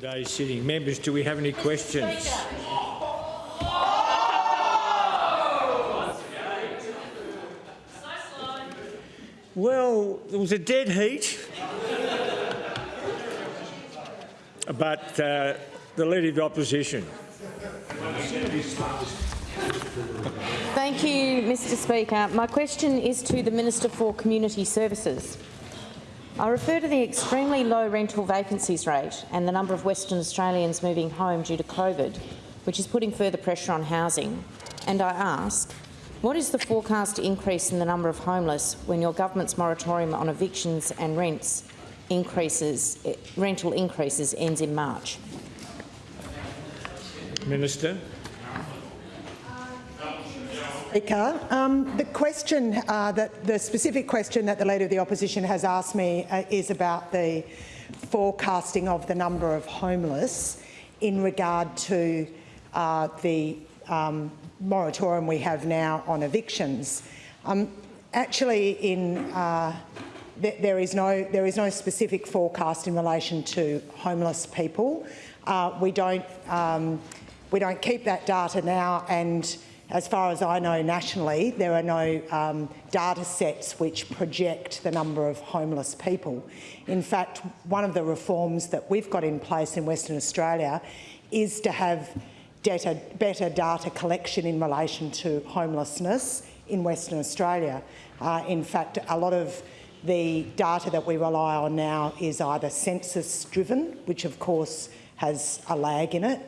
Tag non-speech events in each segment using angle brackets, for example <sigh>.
today's sitting. Members, do we have any questions? Well, it was a dead heat. but uh, the Leader of the Opposition. Thank you, Mr Speaker. My question is to the Minister for Community Services. I refer to the extremely low rental vacancies rate and the number of Western Australians moving home due to COVID, which is putting further pressure on housing. And I ask, what is the forecast increase in the number of homeless when your government's moratorium on evictions and rents increases, rental increases ends in March? Minister. Speaker, um, the question, uh, that the specific question that the Leader of the Opposition has asked me uh, is about the forecasting of the number of homeless in regard to uh, the um, moratorium we have now on evictions. Um, actually, in uh, th there is no there is no specific forecast in relation to homeless people. Uh, we don't um, we don't keep that data now and as far as I know nationally, there are no um, data sets which project the number of homeless people. In fact, one of the reforms that we've got in place in Western Australia is to have data, better data collection in relation to homelessness in Western Australia. Uh, in fact, a lot of the data that we rely on now is either census driven, which of course has a lag in it,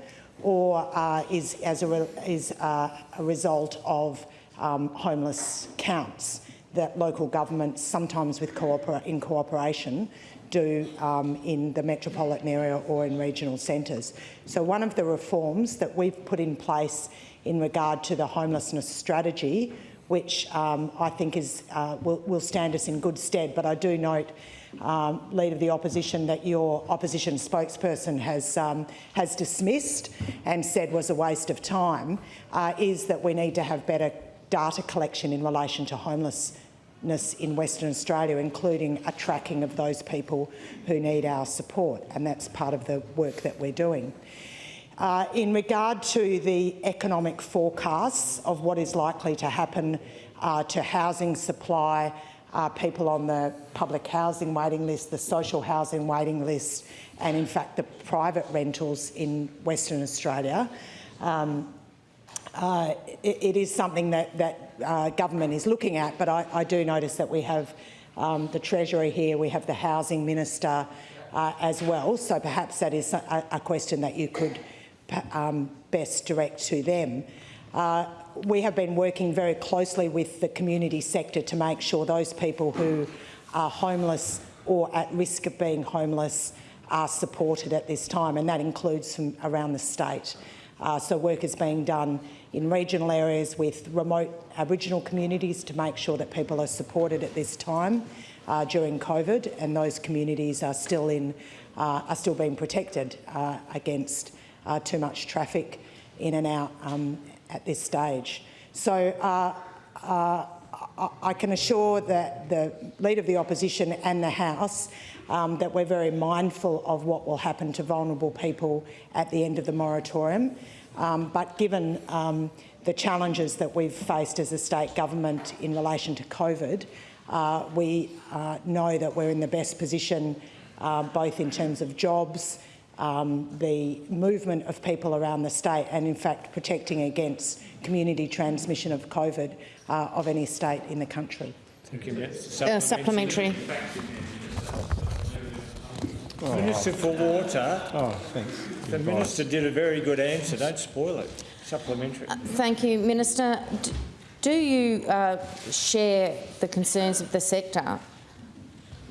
or uh, is, as a, is uh, a result of um, homeless counts that local governments, sometimes with cooper in cooperation, do um, in the metropolitan area or in regional centres. So one of the reforms that we've put in place in regard to the homelessness strategy, which um, I think is, uh, will, will stand us in good stead, but I do note um, Leader of the Opposition that your opposition spokesperson has, um, has dismissed and said was a waste of time, uh, is that we need to have better data collection in relation to homelessness in Western Australia, including a tracking of those people who need our support, and that's part of the work that we're doing. Uh, in regard to the economic forecasts of what is likely to happen uh, to housing supply uh, people on the public housing waiting list, the social housing waiting list, and in fact the private rentals in Western Australia. Um, uh, it, it is something that, that uh, government is looking at, but I, I do notice that we have um, the Treasury here, we have the Housing Minister uh, as well, so perhaps that is a, a question that you could um, best direct to them. We have been working very closely with the community sector to make sure those people who are homeless or at risk of being homeless are supported at this time, and that includes from around the state. Uh, so work is being done in regional areas with remote Aboriginal communities to make sure that people are supported at this time uh, during COVID, and those communities are still in uh, are still being protected uh, against uh, too much traffic in and out um, at this stage. So uh, uh, I can assure that the Leader of the Opposition and the House um, that we're very mindful of what will happen to vulnerable people at the end of the moratorium. Um, but given um, the challenges that we've faced as a state government in relation to COVID, uh, we uh, know that we're in the best position uh, both in terms of jobs, um, the movement of people around the state and in fact protecting against community transmission of COVID uh, of any state in the country. Thank you, uh, supplementary. Oh. Minister for Water. Oh, thanks. The Minister did a very good answer. Don't spoil it. Supplementary. Uh, thank you, Minister. D do you uh, share the concerns of the sector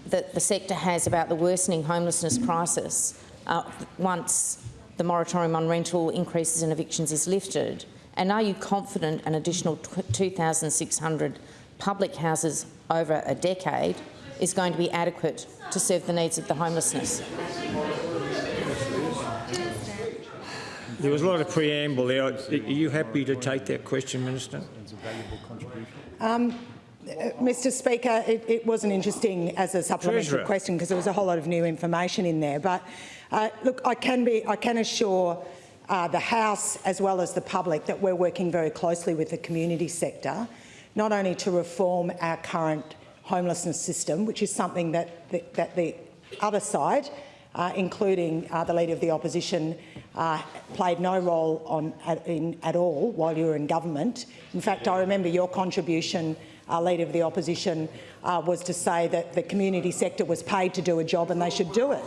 that the sector has about the worsening homelessness crisis uh, once the moratorium on rental increases and evictions is lifted? And are you confident an additional 2,600 public houses over a decade is going to be adequate to serve the needs of the homelessness? There was a lot of preamble there. Are you happy to take that question, Minister? Um, Mr Speaker, it, it wasn't interesting as a supplementary Treasurer. question because there was a whole lot of new information in there. But uh, look, I can, be, I can assure uh, the House as well as the public that we're working very closely with the community sector, not only to reform our current homelessness system, which is something that the, that the other side, uh, including uh, the Leader of the Opposition, uh, played no role on, at, in, at all while you were in government. In fact, I remember your contribution, uh, Leader of the Opposition, uh, was to say that the community sector was paid to do a job and they should do it.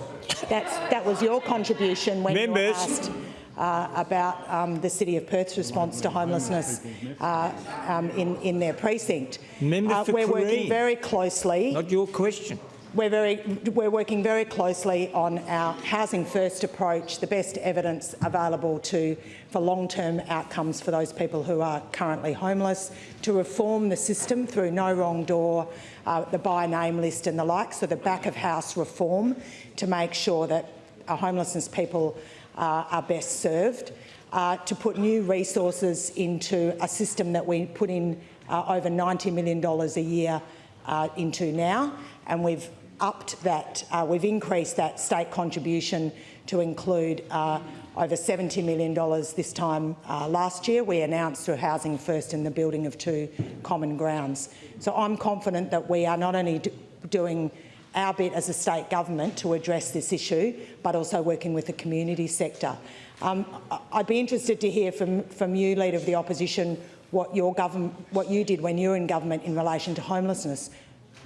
That's, that was your contribution when you asked uh, about um, the City of Perth's response to homelessness uh, um, in, in their precinct. Member Uh, we're working very closely. Not your question. We're, very, we're working very closely on our housing first approach, the best evidence available to, for long-term outcomes for those people who are currently homeless, to reform the system through no wrong door, uh, the by name list and the like, so the back of house reform to make sure that our homelessness people uh, are best served, uh, to put new resources into a system that we put in uh, over $90 million a year uh, into now, and we've upped that, uh, we've increased that state contribution to include uh, over $70 million this time uh, last year. We announced through Housing First in the building of two common grounds. So I'm confident that we are not only do- doing our bit as a state government to address this issue, but also working with the community sector. Um, I'd be interested to hear from, from you, Leader of the Opposition, what, your what you did when you were in government in relation to homelessness.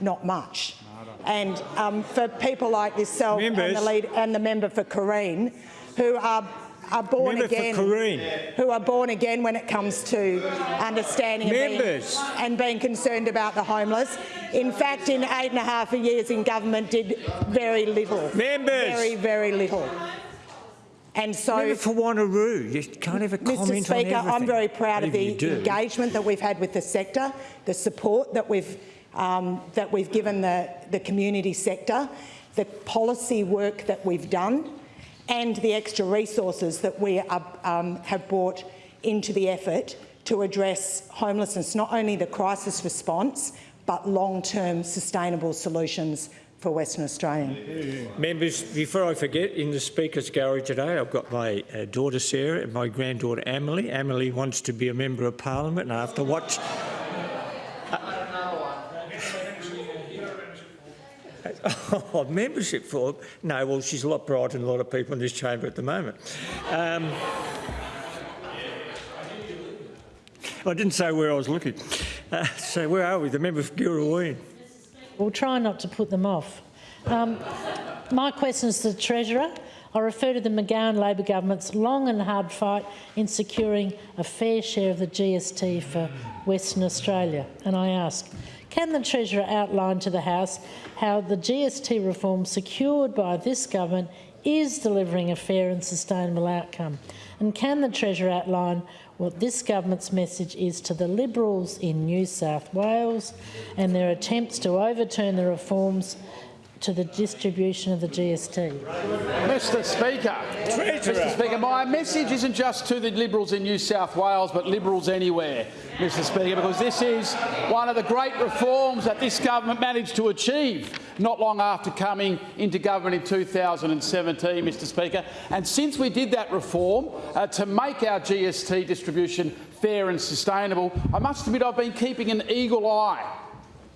Not much. And um, for people like yourself and the, lead, and the member for Carine, who are, are born Member for again, who are born again when it comes to understanding and being, Members. and being concerned about the homeless. In fact, in eight and a half years in government, did very little. Members. Very, very little. And so, Member for Wanneroo. You can't have a Mr comment Speaker, on everything. I'm very proud of the engagement that we've had with the sector, the support that we've, um, that we've given the, the community sector, the policy work that we've done, and the extra resources that we are, um, have brought into the effort to address homelessness, not only the crisis response, but long-term sustainable solutions for Western Australia. Members, before I forget, in the Speaker's gallery today, I've got my uh, daughter Sarah and my granddaughter Emily. Emily wants to be a Member of Parliament, and after watch. <laughs> Oh, membership for no. Well, she's a lot brighter than a lot of people in this chamber at the moment. Um, I didn't say where I was looking. Uh, so where are we? The member for Girrawheen. We'll try not to put them off. Um, my question is to the Treasurer. I refer to the McGowan Labor government's long and hard fight in securing a fair share of the GST for Western Australia. And I ask, can the Treasurer outline to the House how the GST reform secured by this government is delivering a fair and sustainable outcome? And can the Treasurer outline what this government's message is to the Liberals in New South Wales and their attempts to overturn the reforms to the distribution of the GST? Mr Speaker, Mr Speaker, my message isn't just to the Liberals in New South Wales, but Liberals anywhere, Mr Speaker, because this is one of the great reforms that this government managed to achieve not long after coming into government in 2017, Mr Speaker. And since we did that reform uh, to make our GST distribution fair and sustainable, I must admit I've been keeping an eagle eye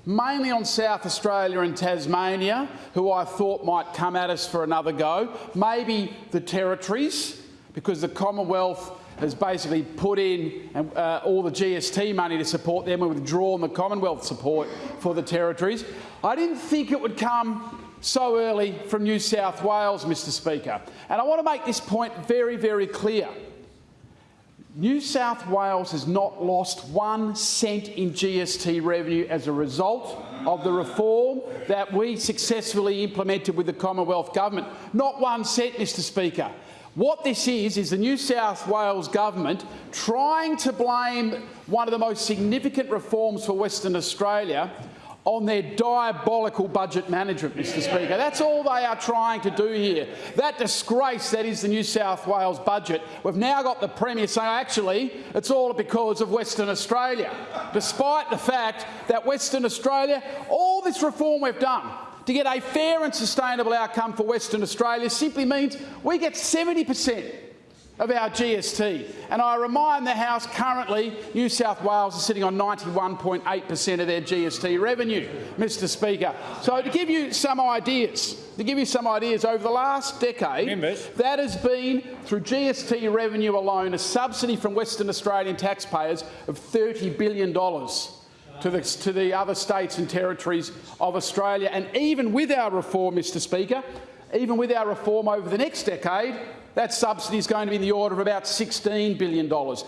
mainly on South Australia and Tasmania, who I thought might come at us for another go. Maybe the territories, because the Commonwealth has basically put in uh, all the GST money to support them and withdrawn the Commonwealth support for the territories. I didn't think it would come so early from New South Wales, Mr Speaker. And I want to make this point very, very clear. New South Wales has not lost one cent in GST revenue as a result of the reform that we successfully implemented with the Commonwealth Government. Not one cent, Mr Speaker. What this is, is the New South Wales Government trying to blame one of the most significant reforms for Western Australia on their diabolical budget management, Mr Speaker. That's all they are trying to do here. That disgrace that is the New South Wales budget, we've now got the Premier saying, actually, it's all because of Western Australia, despite the fact that Western Australia, all this reform we've done, to get a fair and sustainable outcome for Western Australia simply means we get 70 per cent of our GST. And I remind the House currently New South Wales is sitting on 91.8 per cent of their GST revenue, Mr Speaker. So to give you some ideas, to give you some ideas, over the last decade, Members. that has been, through GST revenue alone, a subsidy from Western Australian taxpayers of $30 billion to the, to the other states and territories of Australia. And even with our reform, Mr Speaker, even with our reform over the next decade, that subsidy is going to be in the order of about $16 billion. So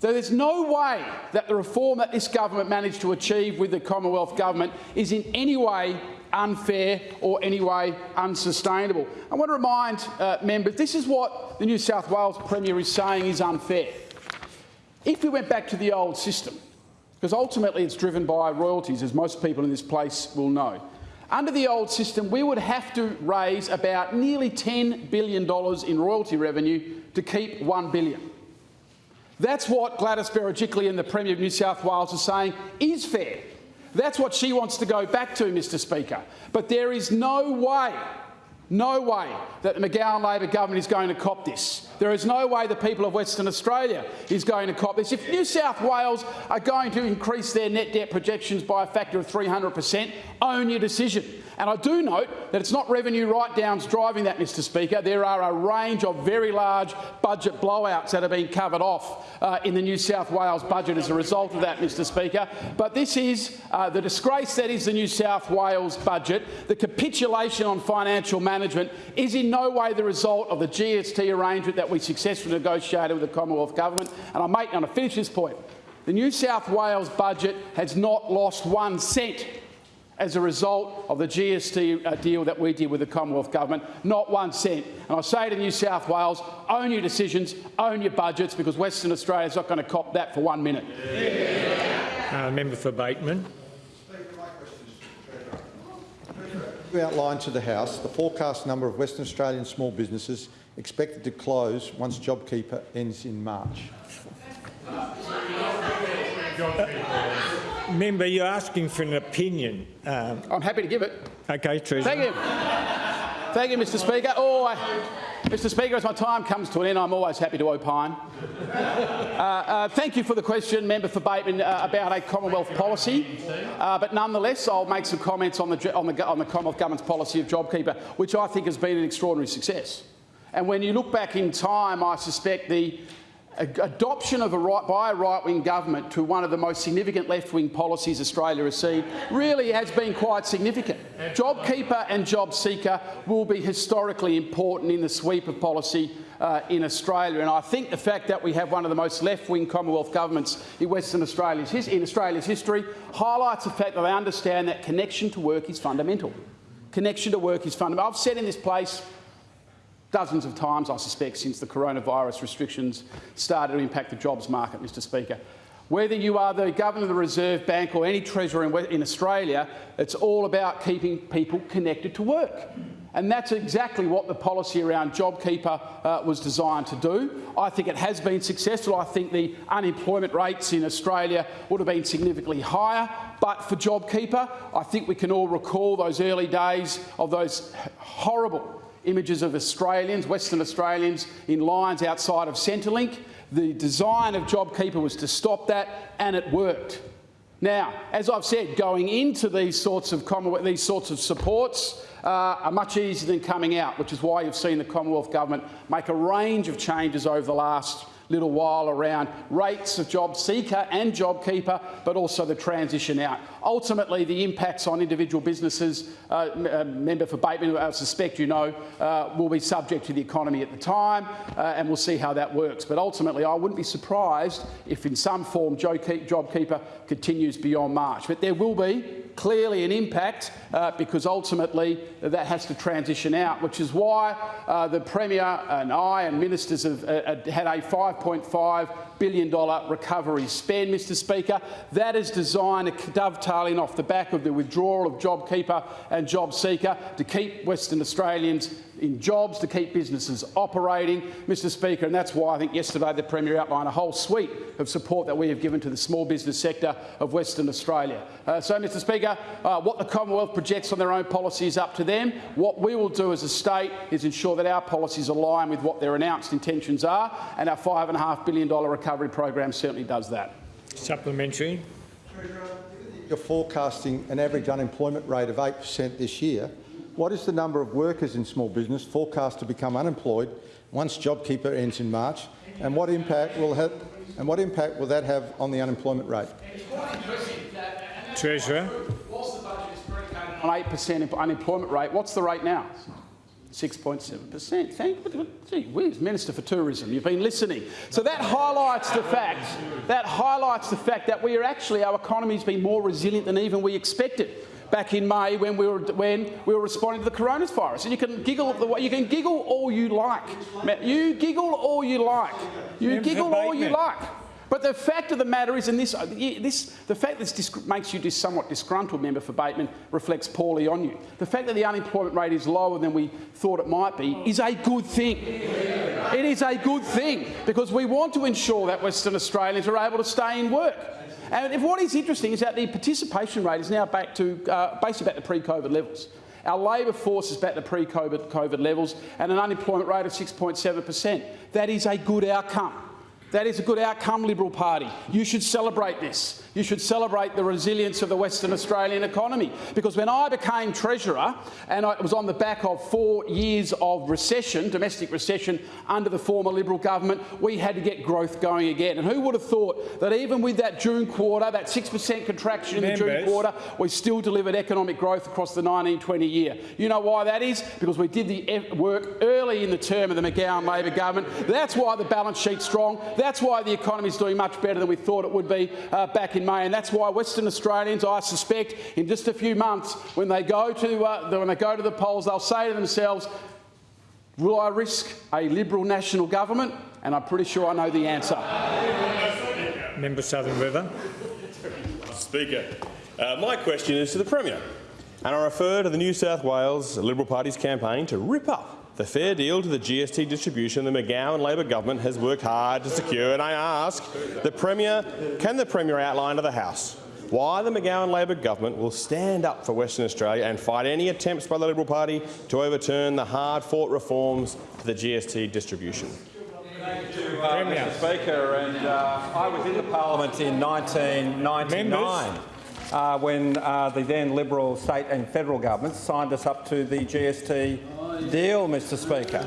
there's no way that the reform that this government managed to achieve with the Commonwealth Government is in any way unfair or any way unsustainable. I want to remind uh, members, this is what the New South Wales Premier is saying is unfair. If we went back to the old system, because ultimately it's driven by royalties, as most people in this place will know, under the old system, we would have to raise about nearly $10 billion in royalty revenue to keep 1 billion. That's what Gladys Berejiklian, the Premier of New South Wales, is saying is fair. That's what she wants to go back to, Mr Speaker. But there is no way, no way that the McGowan Labor government is going to cop this. There is no way the people of Western Australia is going to cop this. If New South Wales are going to increase their net debt projections by a factor of 300 per cent, own your decision. And I do note that it's not revenue write-downs driving that, Mr Speaker. There are a range of very large budget blowouts that have been covered off uh, in the New South Wales budget as a result of that, Mr Speaker. But this is uh, the disgrace that is the New South Wales budget. The capitulation on financial management is in no way the result of the GST arrangement that we successfully negotiated with the Commonwealth Government. And I make, and I finish this point, the New South Wales budget has not lost one cent as a result of the GST uh, deal that we did with the Commonwealth Government, not one cent. And I say to New South Wales, own your decisions, own your budgets, because Western Australia is not going to cop that for one minute. Uh, member for Bateman. You outlined to the House the forecast number of Western Australian small businesses expected to close once JobKeeper ends in March. Member, you're asking for an opinion. Um, I'm happy to give it. okay, Treasurer. Thank you. Thank you, Mr Speaker. Oh, I, Mr Speaker, as my time comes to an end, I'm always happy to opine. Uh, uh, thank you for the question, Member for Bateman, uh, about a Commonwealth policy. Uh, but nonetheless, I'll make some comments on the, on, the, on the Commonwealth Government's policy of JobKeeper, which I think has been an extraordinary success. And when you look back in time, I suspect the adoption of a right, by a right-wing government to one of the most significant left-wing policies Australia has seen really has been quite significant. JobKeeper and JobSeeker will be historically important in the sweep of policy uh, in Australia. And I think the fact that we have one of the most left-wing Commonwealth governments in Western Australia's, in Australia's history highlights the fact that they understand that connection to work is fundamental. Connection to work is fundamental. I've said in this place dozens of times, I suspect, since the coronavirus restrictions started to impact the jobs market, Mr Speaker. Whether you are the Governor of the Reserve Bank or any Treasurer in, Australia, it's all about keeping people connected to work. And that's exactly what the policy around JobKeeper uh, was designed to do. I think it has been successful. I think the unemployment rates in Australia would have been significantly higher. But for JobKeeper, I think we can all recall those early days of those horrible images of Australians, Western Australians, in lines outside of Centrelink. The design of JobKeeper was to stop that, and it worked. Now, as I've said, going into these sorts of these sorts of supports uh, are much easier than coming out, which is why you've seen the Commonwealth Government make a range of changes over the last little while around rates of job seeker and job keeper, but also the transition out. Ultimately, the impacts on individual businesses, uh, uh, member for Bateman, I suspect you know, uh, will be subject to the economy at the time, uh, and we'll see how that works. But ultimately, I wouldn't be surprised if in some form JobKeeper continues beyond March. But there will be clearly an impact uh, because ultimately that has to transition out, which is why uh, the Premier and I and ministers have uh, had a $5.5 billion recovery spend, Mr Speaker. That is designed to dovetail in off the back of the withdrawal of JobKeeper and JobSeeker to keep Western Australians in jobs to keep businesses operating, Mr Speaker, and that's why I think yesterday the Premier outlined a whole suite of support that we have given to the small business sector of Western Australia. Uh, so, Mr Speaker, uh, what the Commonwealth projects on their own policy is up to them. What we will do as a state is ensure that our policies align with what their announced intentions are, and our $5.5 billion recovery program certainly does that. Supplementary. You're forecasting an average unemployment rate of 8 per cent this year. What is the number of workers in small business forecast to become unemployed once JobKeeper ends in March, and what impact will have, and what impact will that have on the unemployment rate? Treasurer. Whilst the budget is predicated on 8% unemployment rate, what's the rate now? 6.7%. Thank you. Gee whiz, Minister for Tourism, you've been listening. So that highlights the fact that highlights the fact that we are actually our economy's been more resilient than even we expected back in May when we were when we were responding to the coronavirus. And you can giggle the way you can giggle all you like. You giggle all you like. You giggle all you like. But the fact of the matter is, and this, this, the fact that this makes you somewhat disgruntled, member for Bateman, reflects poorly on you. The fact that the unemployment rate is lower than we thought it might be is a good thing. It is a good thing because we want to ensure that Western Australians are able to stay in work. And if what is interesting is that the participation rate is now back to uh, basically back to pre-COVID levels. Our labour force is back to pre-COVID COVID levels and an unemployment rate of 6.7 per cent. That is a good outcome. That is a good outcome, Liberal Party. You should celebrate this. You should celebrate the resilience of the Western Australian economy. Because when I became Treasurer, and it was on the back of four years of recession, domestic recession, under the former Liberal government, we had to get growth going again. And who would have thought that even with that June quarter, that 6% contraction in the June quarter, we still delivered economic growth across the 1920 year? You know why that is? Because we did the work early in the term of the McGowan Labor government. That's why the balance sheet's strong. That's why the economy is doing much better than we thought it would be uh, back in May, and that's why Western Australians, I suspect, in just a few months, when they go to uh, when they go to the polls, they'll say to themselves, "Will I risk a Liberal national government?" And I'm pretty sure I know the answer. Member Southern River. Speaker, uh, my question is to the Premier, and I refer to the New South Wales Liberal Party's campaign to rip up the fair deal to the GST distribution the McGowan Labor government has worked hard to secure, and I ask the Premier, can the Premier outline to the House why the McGowan Labor government will stand up for Western Australia and fight any attempts by the Liberal Party to overturn the hard-fought reforms to the GST distribution? Thank you, uh, Mr Speaker. And uh, I was in the parliament in 1999 uh, when uh, the then Liberal state and federal governments signed us up to the GST deal, Mr Speaker.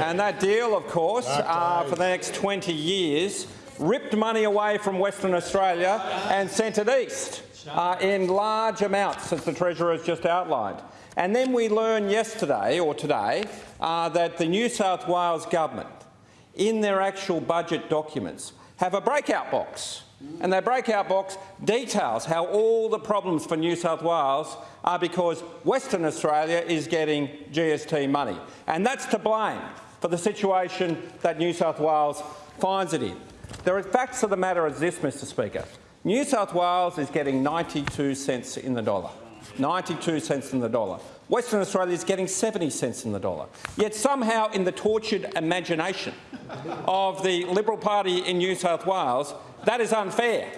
And that deal, of course, uh, for the next 20 years, ripped money away from Western Australia and sent it east uh, in large amounts, as the Treasurer has just outlined. And then we learned yesterday, or today, uh, that the New South Wales government, in their actual budget documents, have a breakout box. And their breakout box details how all the problems for New South Wales are because Western Australia is getting GST money. And that's to blame for the situation that New South Wales finds it in. The facts of the matter is this, Mr Speaker. New South Wales is getting 92 cents in the dollar. 92 cents in the dollar. Western Australia is getting 70 cents in the dollar. Yet somehow in the tortured imagination of the Liberal Party in New South Wales, that is unfair.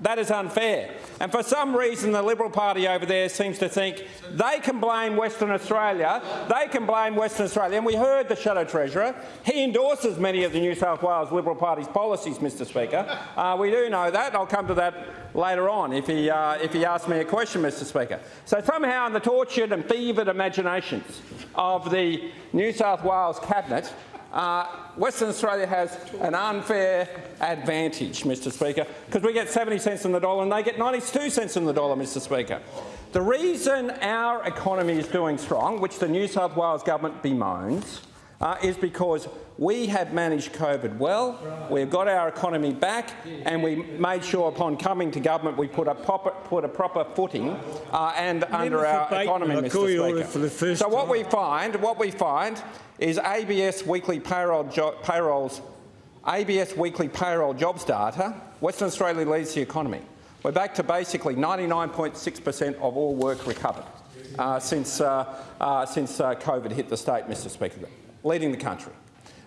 That is unfair. And for some reason, the Liberal Party over there seems to think they can blame Western Australia. They can blame Western Australia. And we heard the Shadow Treasurer. He endorses many of the New South Wales Liberal Party's policies, Mr Speaker. Uh, we do know that. I'll come to that later on if he, uh, if he asks me a question, Mr Speaker. So somehow in the tortured and fevered imaginations of the New South Wales Cabinet, uh, Western Australia has an unfair advantage, Mr Speaker, because we get 70 cents in the dollar and they get 92 cents in the dollar, Mr Speaker. The reason our economy is doing strong, which the New South Wales government bemoans, uh, is because we have managed COVID well, we've got our economy back, and we made sure upon coming to government we put a proper, put a proper footing uh, and under our economy, I call you Mr Speaker. for the first so what time. we find, what we find, is ABS weekly payroll payrolls, ABS weekly payroll jobs data. Western Australia leads the economy. We're back to basically 99.6 per cent of all work recovered uh, since uh, uh, since uh, COVID hit the state, Mr. Speaker, leading the country.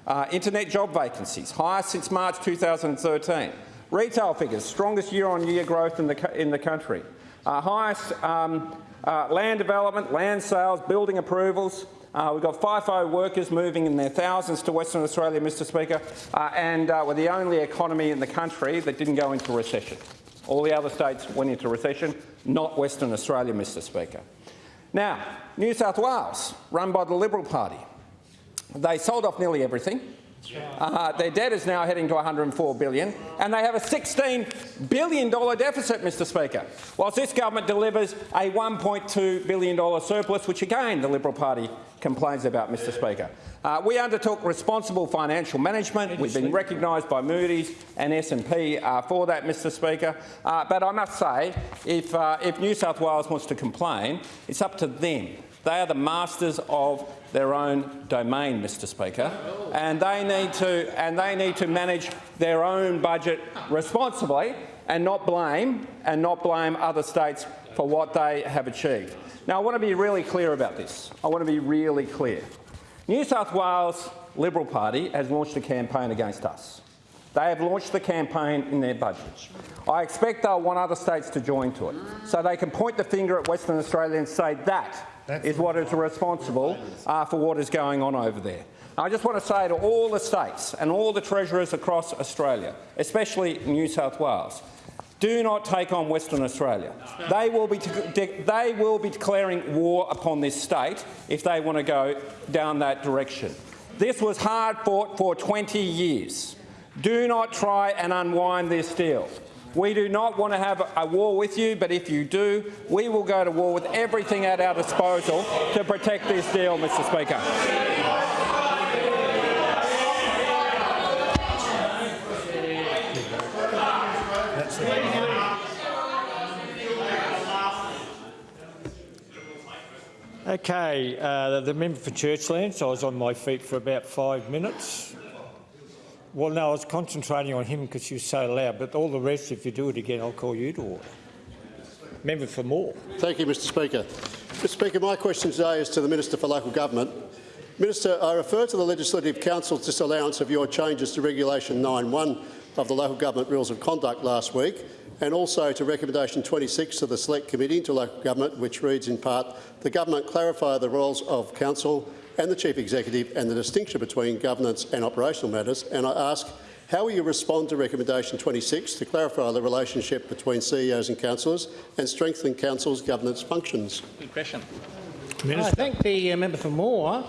Uh, internet job vacancies, highest since March 2013. Retail figures, strongest year-on-year growth in the, in the country. Uh, highest um, uh, land development, land sales, building approvals. Uh, we've got FIFO workers moving in their thousands to Western Australia, Mr Speaker, uh, and uh, we're the only economy in the country that didn't go into recession. All the other states went into recession, not Western Australia, Mr Speaker. Now, New South Wales, run by the Liberal Party, they sold off nearly everything. Uh, their debt is now heading to 104 billion, and they have a 16 billion dollar deficit, Mr. Speaker. Whilst this government delivers a 1.2 billion dollar surplus, which again the Liberal Party complains about, Mr. Speaker. Uh, we undertook responsible financial management. We've been recognised by Moody's and S&P uh, for that, Mr. Speaker. Uh, but I must say, if, uh, if New South Wales wants to complain, it's up to them. They are the masters of their own domain, Mr Speaker, and they need to, and they need to manage their own budget responsibly and not blame, and not blame other states for what they have achieved. Now, I want to be really clear about this. I want to be really clear. New South Wales Liberal Party has launched a campaign against us. They have launched the campaign in their budgets. I expect they'll want other states to join to it, so they can point the finger at Western Australia and say that is what is responsible uh, for what is going on over there. I just want to say to all the states and all the treasurers across Australia, especially New South Wales, do not take on Western Australia. They will, be they will be declaring war upon this state if they want to go down that direction. This was hard fought for 20 years. Do not try and unwind this deal. We do not want to have a war with you, but if you do, we will go to war with everything at our disposal to protect this deal, Mr Speaker. Okay, uh, the member for Churchlands, I was on my feet for about five minutes. Well, no, I was concentrating on him because he was so loud, but all the rest, if you do it again, I'll call you to order. Member for Moore. Thank you, Mr Speaker. Mr Speaker, my question today is to the Minister for Local Government. Minister, I refer to the Legislative Council's disallowance of your changes to Regulation 9.1 of the Local Government Rules of Conduct last week and also to Recommendation 26 of the Select Committee into Local Government, which reads in part, the Government clarify the roles of Council and the Chief Executive and the distinction between governance and operational matters. And I ask, how will you respond to Recommendation 26 to clarify the relationship between CEOs and councillors and strengthen Council's governance functions? Good question. Minister. I thank the uh, member for Moore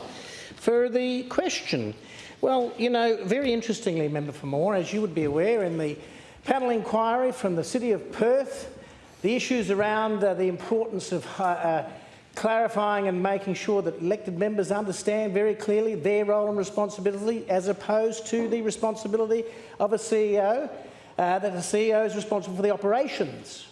for the question. Well, you know, very interestingly, member for Moore, as you would be aware, in the panel inquiry from the City of Perth, the issues around uh, the importance of uh, uh, clarifying and making sure that elected members understand very clearly their role and responsibility as opposed to the responsibility of a CEO, uh, that the CEO is responsible for the operations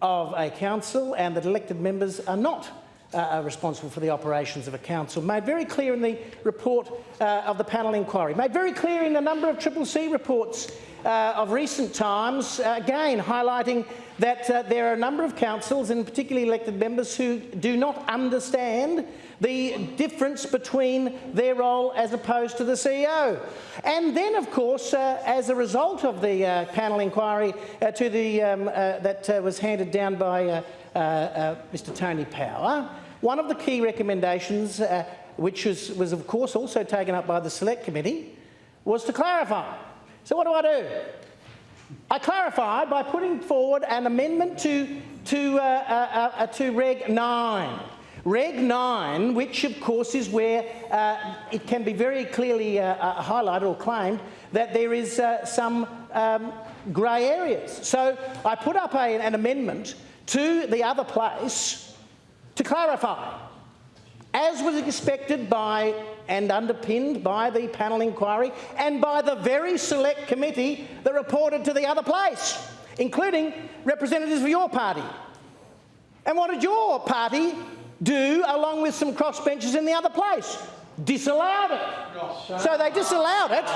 of a council and that elected members are not uh, are responsible for the operations of a council. Made very clear in the report uh, of the panel inquiry. Made very clear in a number of Triple C reports uh, of recent times, uh, again highlighting that uh, there are a number of councils and particularly elected members who do not understand the difference between their role as opposed to the CEO. And then, of course, uh, as a result of the uh, panel inquiry uh, to the, um, uh, that uh, was handed down by uh, uh, uh, Mr Tony Power, one of the key recommendations, uh, which was, was of course also taken up by the Select Committee, was to clarify. So what do I do? I clarified by putting forward an amendment to, to, uh, uh, uh, to Reg 9. Reg 9, which of course is where uh, it can be very clearly uh, uh, highlighted or claimed that there is uh, some um, grey areas. So I put up a, an amendment to the other place to clarify. as was expected by and underpinned by the panel inquiry and by the very select committee that reported to the other place, including representatives of your party. And what did your party do along with some crossbenchers in the other place? Disallowed it. So they disallowed it.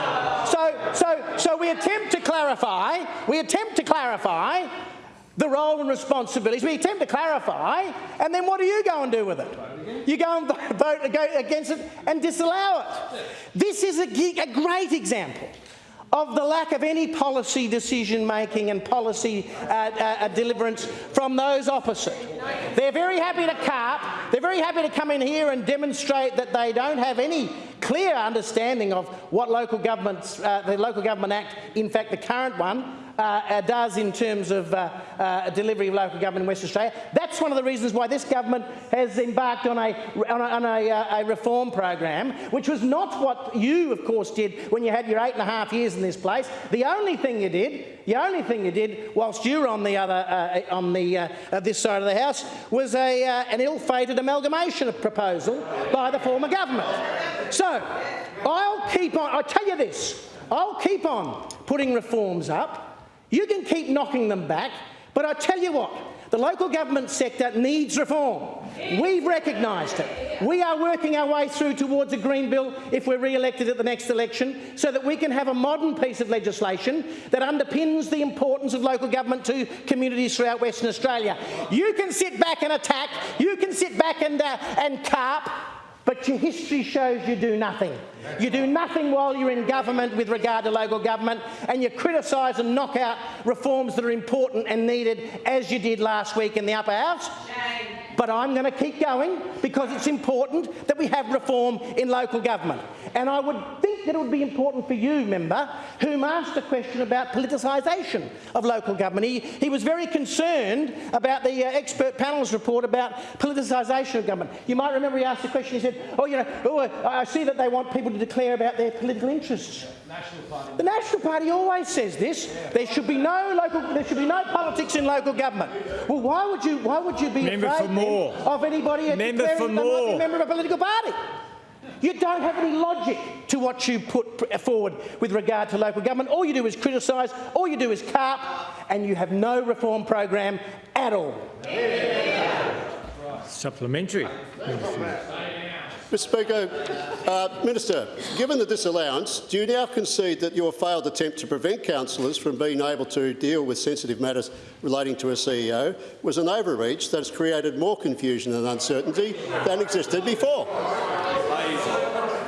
So, so, so we attempt to clarify, we attempt to clarify the role and responsibilities. We attempt to clarify, and then what do you go and do with it? You go and <laughs> vote against it and disallow it. This is a, a great example of the lack of any policy decision making and policy uh, uh, deliverance from those opposite. They're very happy to carp, they're very happy to come in here and demonstrate that they don't have any clear understanding of what local governments, uh, the Local Government Act, in fact the current one, uh, uh, does in terms of uh, uh, delivery of local government in Western Australia. That's one of the reasons why this government has embarked on a, on a, on a, a reform program, which was not what you, of course, did when you had your eight and a half years in this place. The only thing you did, the only thing you did, whilst you were on the other, on the this side of the house, was a, an ill-fated amalgamation proposal by the former government. So, I'll keep on. I tell you this. I'll keep on putting reforms up you can keep knocking them back, but I tell you what, the local government sector needs reform. We've recognised it. We are working our way through towards a Green Bill if we're re-elected at the next election so that we can have a modern piece of legislation that underpins the importance of local government to communities throughout Western Australia. You can sit back and attack, you can sit back and, uh, and carp, but your history shows you do nothing. You do nothing while you're in government with regard to local government, and you criticise and knock out reforms that are important and needed, as you did last week in the upper house. But I'm going to keep going because it's important that we have reform in local government. And I would think that it would be important for you, member, whom asked a question about politicisation of local government. He, he was very concerned about the uh, expert panel's report about politicisation of government. You might remember he asked the question, he said, oh, you know, oh, I see that they want people to declare about their political interests. National Party. The National Party always says this. There should be no local. There should be no politics in local government. Well, why would you? Why would you be member afraid more. of anybody member declaring for they more. might a member of a political party? You don't have any logic to what you put uh, forward with regard to local government. All you do is criticise, all you do is carp, and you have no reform program at all. Supplementary. Mr Speaker, uh, Minister, given the disallowance, do you now concede that your failed attempt to prevent councillors from being able to deal with sensitive matters relating to a CEO was an overreach that has created more confusion and uncertainty than existed before?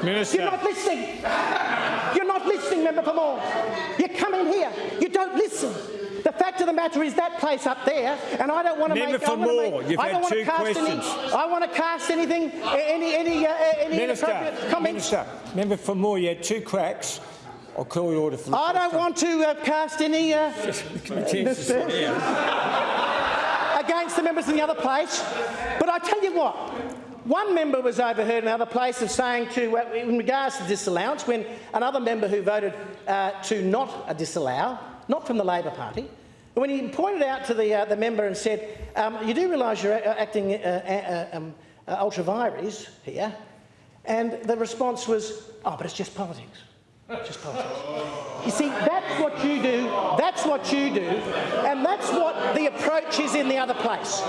Minister. You're not listening. You're not listening, Member for Moore. You come in here, you don't listen. The fact of the matter is that place up there, and I don't want to Member make. for Moore. Make, You've I had don't want two cast questions. Any, I want to cast anything, any, any, uh, any Minister. Minister, member for Moore. You had two cracks. I'll call your order for the I don't want to uh, cast any uh, <laughs> Minister. <laughs> against the members in the other place, but I tell you what. One member was overheard in another place of saying to, in regards to disallowance, when another member who voted uh, to not disallow, not from the Labor Party, when he pointed out to the, uh, the member and said, um, you do realise you're acting uh, um, ultra vires here, and the response was, oh, but it's just politics. It's just politics. You see, that's what you do, that's what you do, and that's what the approach is in the other place.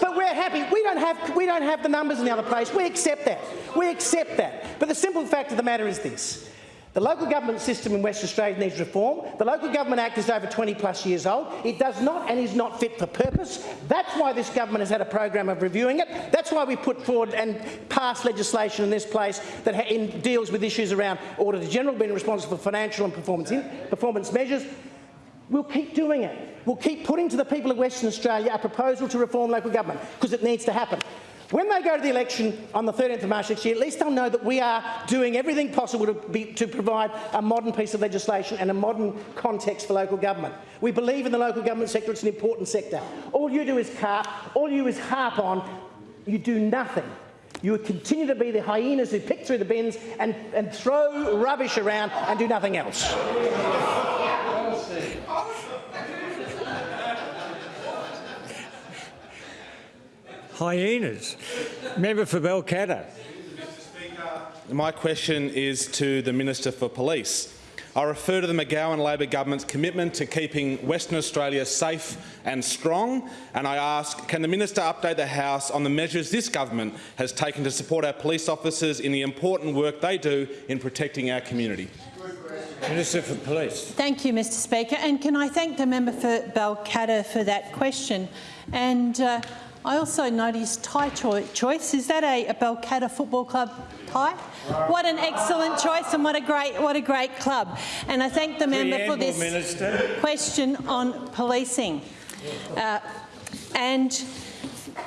But we're happy. We don't have we don't have the numbers in the other place. We accept that. We accept that. But the simple fact of the matter is this. The local government system in Western Australia needs reform. The Local Government Act is over 20 plus years old. It does not and is not fit for purpose. That's why this government has had a program of reviewing it. That's why we put forward and passed legislation in this place that in, deals with issues around Auditor General being responsible for financial and performance, in, performance measures. We'll keep doing it. We'll keep putting to the people of Western Australia a proposal to reform local government because it needs to happen. When they go to the election on the 13th of March next year, at least they'll know that we are doing everything possible to, be, to provide a modern piece of legislation and a modern context for local government. We believe in the local government sector. It's an important sector. All you do is carp, all you is harp on. You do nothing. You continue to be the hyenas who pick through the bins and, and throw rubbish around and do nothing else. Hyenas. Member for Balcatta. My question is to the Minister for Police. I refer to the McGowan Labor government's commitment to keeping Western Australia safe and strong, and I ask, can the minister update the House on the measures this government has taken to support our police officers in the important work they do in protecting our community? Minister for Police. Thank you, Mr Speaker, and can I thank the member for Balcatta for that question. And uh, I also noticed tie cho choice. Is that a, a Football Club tie? What an excellent choice and what a great what a great club. And I thank the member for this Minister. question on policing. Uh, and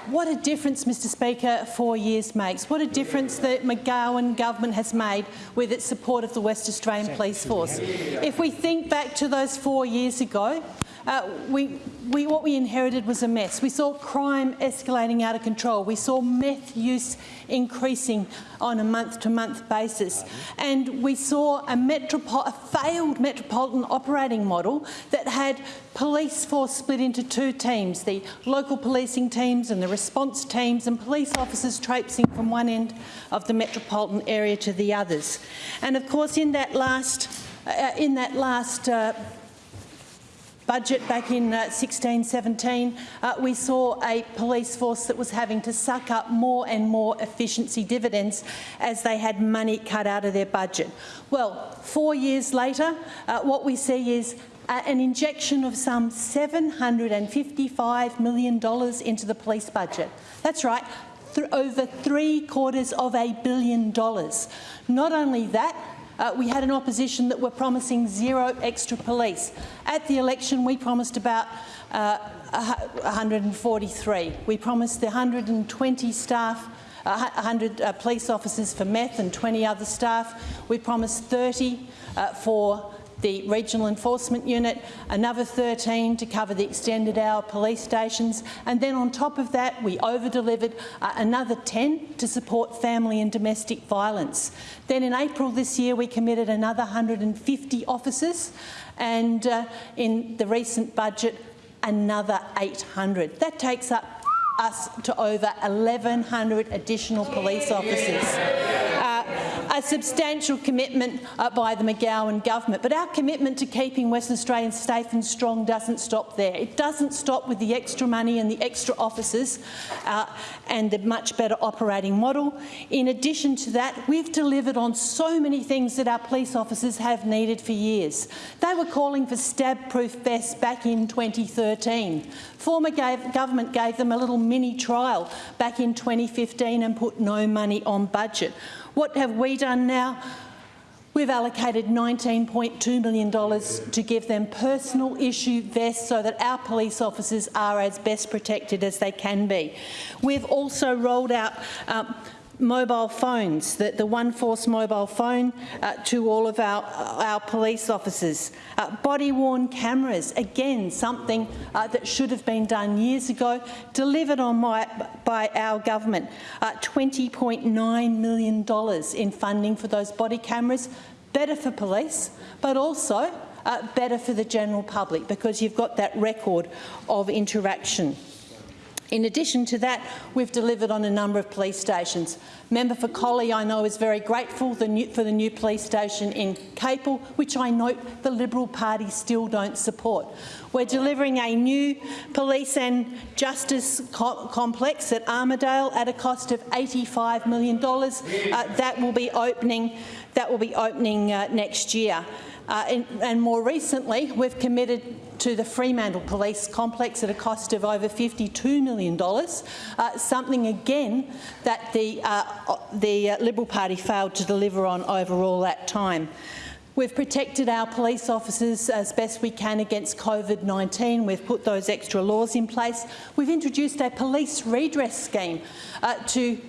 what a difference, Mr Speaker, four years makes. What a difference the McGowan government has made with its support of the West Australian Police Force. If we think back to those four years ago, uh, we, we, what we inherited was a mess. We saw crime escalating out of control. We saw meth use increasing on a month-to-month -month basis. And we saw a, a, failed metropolitan operating model that had police force split into two teams, the local policing teams and the response teams, and police officers traipsing from one end of the metropolitan area to the others. And of course, in that last, uh, in that last uh, budget back in uh, 16, 17, uh, we saw a police force that was having to suck up more and more efficiency dividends as they had money cut out of their budget. Well, four years later, uh, what we see is uh, an injection of some $755 million into the police budget. That's right, th over three quarters of a billion dollars. Not only that, uh, we had an opposition that were promising zero extra police. At the election, we promised about uh, 143. We promised the 120 staff 100 uh, police officers for meth and 20 other staff. We promised 30 uh, for the Regional Enforcement Unit, another 13 to cover the extended hour police stations, and then on top of that we over-delivered uh, another 10 to support family and domestic violence. Then in April this year we committed another 150 officers and uh, in the recent budget another 800. That takes up us to over 1,100 additional police officers. Uh, a substantial commitment uh, by the McGowan government. But our commitment to keeping Western Australians safe and strong doesn't stop there. It doesn't stop with the extra money and the extra officers uh, and the much better operating model. In addition to that, we've delivered on so many things that our police officers have needed for years. They were calling for stab-proof vests back in 2013. Former gave, government gave them a little mini trial back in 2015 and put no money on budget. What have we done now? We've allocated $19.2 million to give them personal issue vests so that our police officers are as best protected as they can be. We've also rolled out um, mobile phones, the, the One Force mobile phone uh, to all of our, our police officers. Uh, Body-worn cameras, again, something uh, that should have been done years ago, delivered on my, by our government. Uh, $20.9 million in funding for those body cameras, better for police, but also uh, better for the general public because you've got that record of interaction. In addition to that, we've delivered on a number of police stations. Member for Collie, I know, is very grateful for the new police station in Capel, which I note the Liberal Party still don't support. We're delivering a new police and justice co complex at Armadale at a cost of $85 million. Uh, that will be opening, that will be opening uh, next year. Uh, and, and more recently, we've committed to the Fremantle Police Complex at a cost of over $52 million, uh, something again that the, uh, the uh, Liberal Party failed to deliver on over all that time. We've protected our police officers as best we can against COVID-19. We've put those extra laws in place. We've introduced a police redress scheme uh, to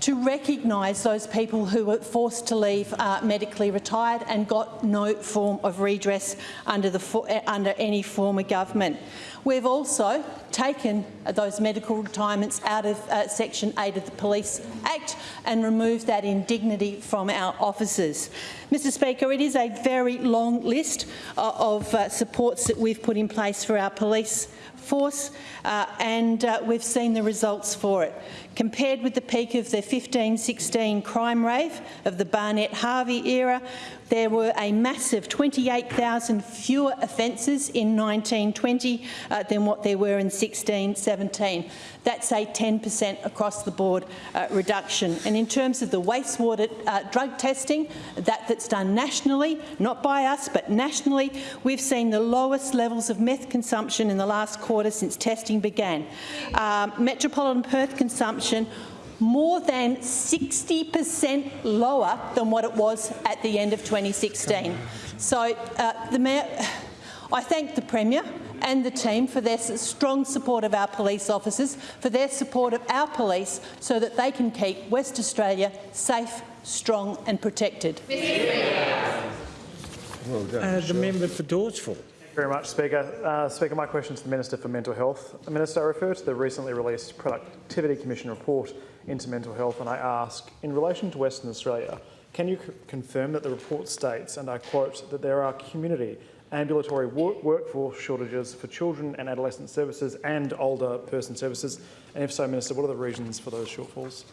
to recognise those people who were forced to leave uh, medically retired and got no form of redress under, the, under any form of government. We've also taken those medical retirements out of uh, Section 8 of the Police Act and removed that indignity from our officers. Mr Speaker, it is a very long list uh, of uh, supports that we've put in place for our police force uh, and uh, we've seen the results for it. Compared with the peak of the 15-16 crime rave of the Barnett Harvey era, there were a massive 28,000 fewer offences in 1920 uh, than what there were in 16-17. That's a 10% across the board uh, reduction. And in terms of the wastewater uh, drug testing, that, that's done nationally, not by us, but nationally, we've seen the lowest levels of meth consumption in the last quarter since testing began. Um, Metropolitan Perth consumption more than 60% lower than what it was at the end of 2016. So uh, the mayor, I thank the Premier and the team for their strong support of our police officers, for their support of our police so that they can keep West Australia safe, strong and protected. Well done. Uh, the member for Dawesville very much, Speaker. Uh, Speaker, my question is to the Minister for Mental Health. Minister, I refer to the recently released Productivity Commission report into mental health and I ask, in relation to Western Australia, can you confirm that the report states, and I quote, that there are community ambulatory work workforce shortages for children and adolescent services and older person services? And if so, Minister, what are the reasons for those shortfalls?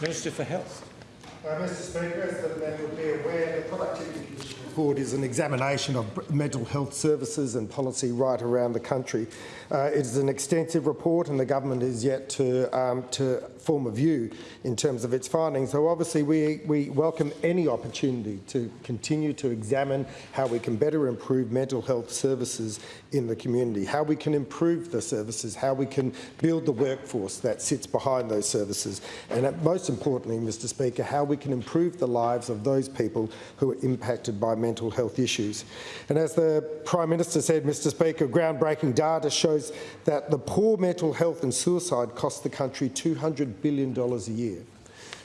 Minister for Health. Uh, Mr Speaker, as the member will be aware, the Productivity Commission report is an examination of mental health services and policy right around the country. Uh, it is an extensive report and the government is yet to, um, to form a view in terms of its findings. So obviously we, we welcome any opportunity to continue to examine how we can better improve mental health services in the community, how we can improve the services, how we can build the workforce that sits behind those services, and most importantly, Mr Speaker, how we can improve the lives of those people who are impacted by mental health issues. And as the Prime Minister said, Mr Speaker, groundbreaking data shows that the poor mental health and suicide cost the country $200 billion a year.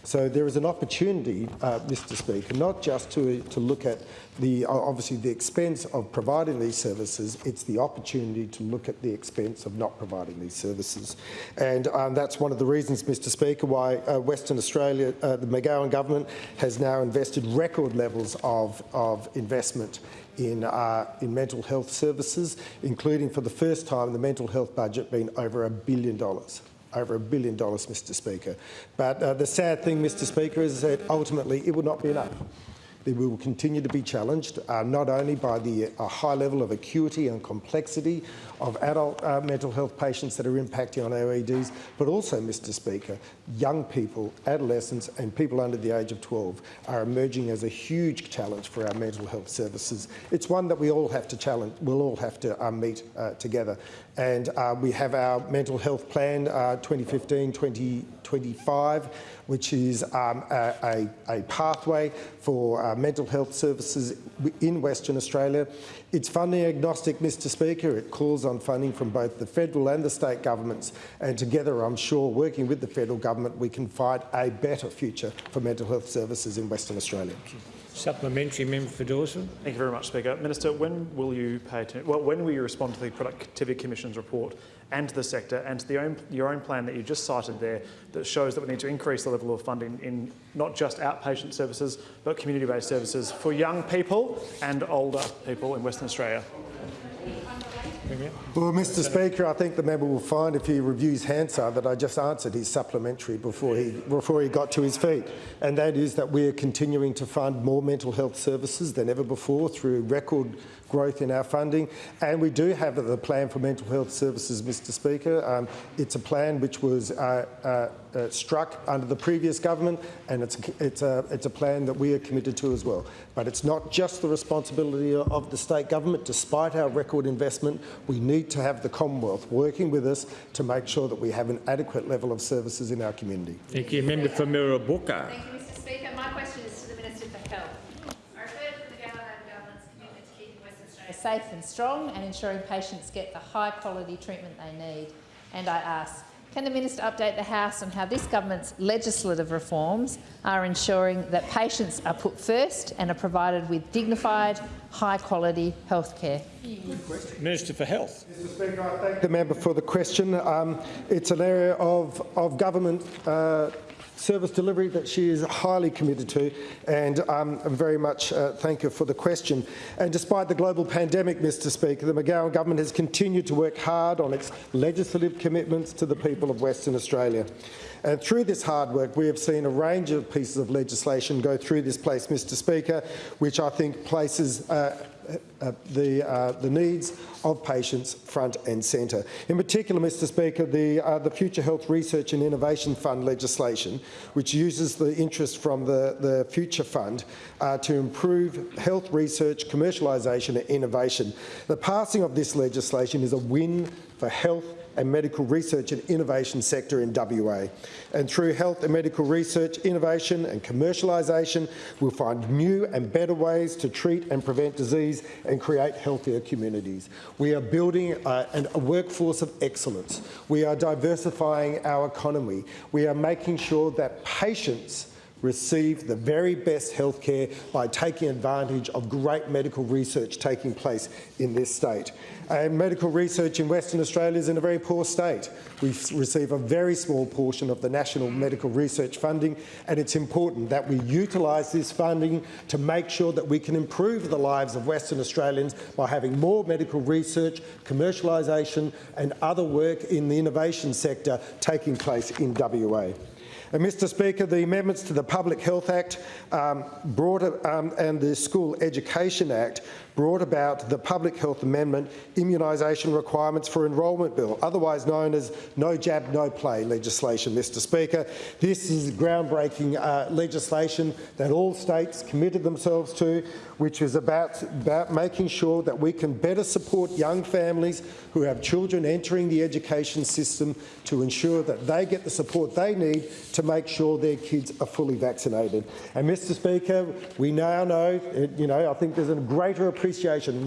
So there is an opportunity, uh, Mr Speaker, not just to, to look at the obviously the expense of providing these services, it's the opportunity to look at the expense of not providing these services. And um, that's one of the reasons, Mr Speaker, why uh, Western Australia, uh, the McGowan government has now invested record levels of, of investment in, uh, in mental health services, including for the first time the mental health budget being over a billion dollars over a billion dollars, Mr Speaker. But uh, the sad thing, Mr Speaker, is that ultimately it will not be enough. We will continue to be challenged, uh, not only by the uh, high level of acuity and complexity of adult uh, mental health patients that are impacting on OEDs, but also, Mr Speaker, young people, adolescents and people under the age of 12 are emerging as a huge challenge for our mental health services. It's one that we all have to challenge, we'll all have to uh, meet uh, together. And uh, we have our mental health plan 2015-2025, which is um, a, a, a, pathway for uh, mental health services in Western Australia. It's funding agnostic, Mr Speaker. It calls on funding from both the federal and the state governments. And together, I'm sure, working with the federal government, we can find a better future for mental health services in Western Australia. Supplementary member for Dawson. Thank you very much, Speaker. Minister, when will you pay attention? Well, when will you respond to the Productivity Commission's report and to the sector and to own, your own plan that you just cited there that shows that we need to increase the level of funding in not just outpatient services but community-based services for young people and older people in Western Australia? Well, Mr Speaker, I think the member will find if he reviews Hansard that I just answered his supplementary before he, before he got to his feet, and that is that we are continuing to fund more mental health services than ever before through record growth in our funding. And we do have the plan for mental health services, Mr Speaker. Um, it's a plan which was uh, uh, uh, struck under the previous government and it's, it's, a, it's a plan that we are committed to as well. But it's not just the responsibility of the state government. Despite our record investment, we need to have the Commonwealth working with us to make sure that we have an adequate level of services in our community. Thank you. Member for Mirrabooka. Thank you, Mr Speaker. My question is safe and strong and ensuring patients get the high quality treatment they need. And I ask, Can the minister update the House on how this government's legislative reforms are ensuring that patients are put first and are provided with dignified, high-quality health care? Minister for Health. Mr Speaker, I thank the member for the question. Um, it's an area of, of government uh, service delivery that she is highly committed to and um, very much uh, thank you for the question. And despite the global pandemic, Mr Speaker, the McGowan government has continued to work hard on its legislative commitments to the people of Western Australia. And through this hard work, we have seen a range of pieces of legislation go through this place, Mr Speaker, which I think places uh, uh, the, uh, the needs of patients front and centre. In particular, Mr Speaker, the, uh, the Future Health Research and Innovation Fund legislation, which uses the interest from the, the Future Fund uh, to improve health research, commercialisation and innovation. The passing of this legislation is a win for health and medical research and innovation sector in WA. And through health and medical research, innovation and commercialisation, we'll find new and better ways to treat and prevent disease and create healthier communities. We are building uh, an, a workforce of excellence. We are diversifying our economy. We are making sure that patients receive the very best healthcare by taking advantage of great medical research taking place in this state. And medical research in Western Australia is in a very poor state. We receive a very small portion of the national medical research funding and it's important that we utilise this funding to make sure that we can improve the lives of Western Australians by having more medical research, commercialisation and other work in the innovation sector taking place in WA. And Mr Speaker, the amendments to the Public Health Act um, brought, um, and the School Education Act brought about the Public Health Amendment Immunisation Requirements for Enrolment Bill, otherwise known as No Jab, No Play legislation, Mr Speaker. This is groundbreaking uh, legislation that all states committed themselves to, which is about, about making sure that we can better support young families who have children entering the education system to ensure that they get the support they need to make sure their kids are fully vaccinated. And Mr Speaker, we now know, you know, I think there's a greater appreciation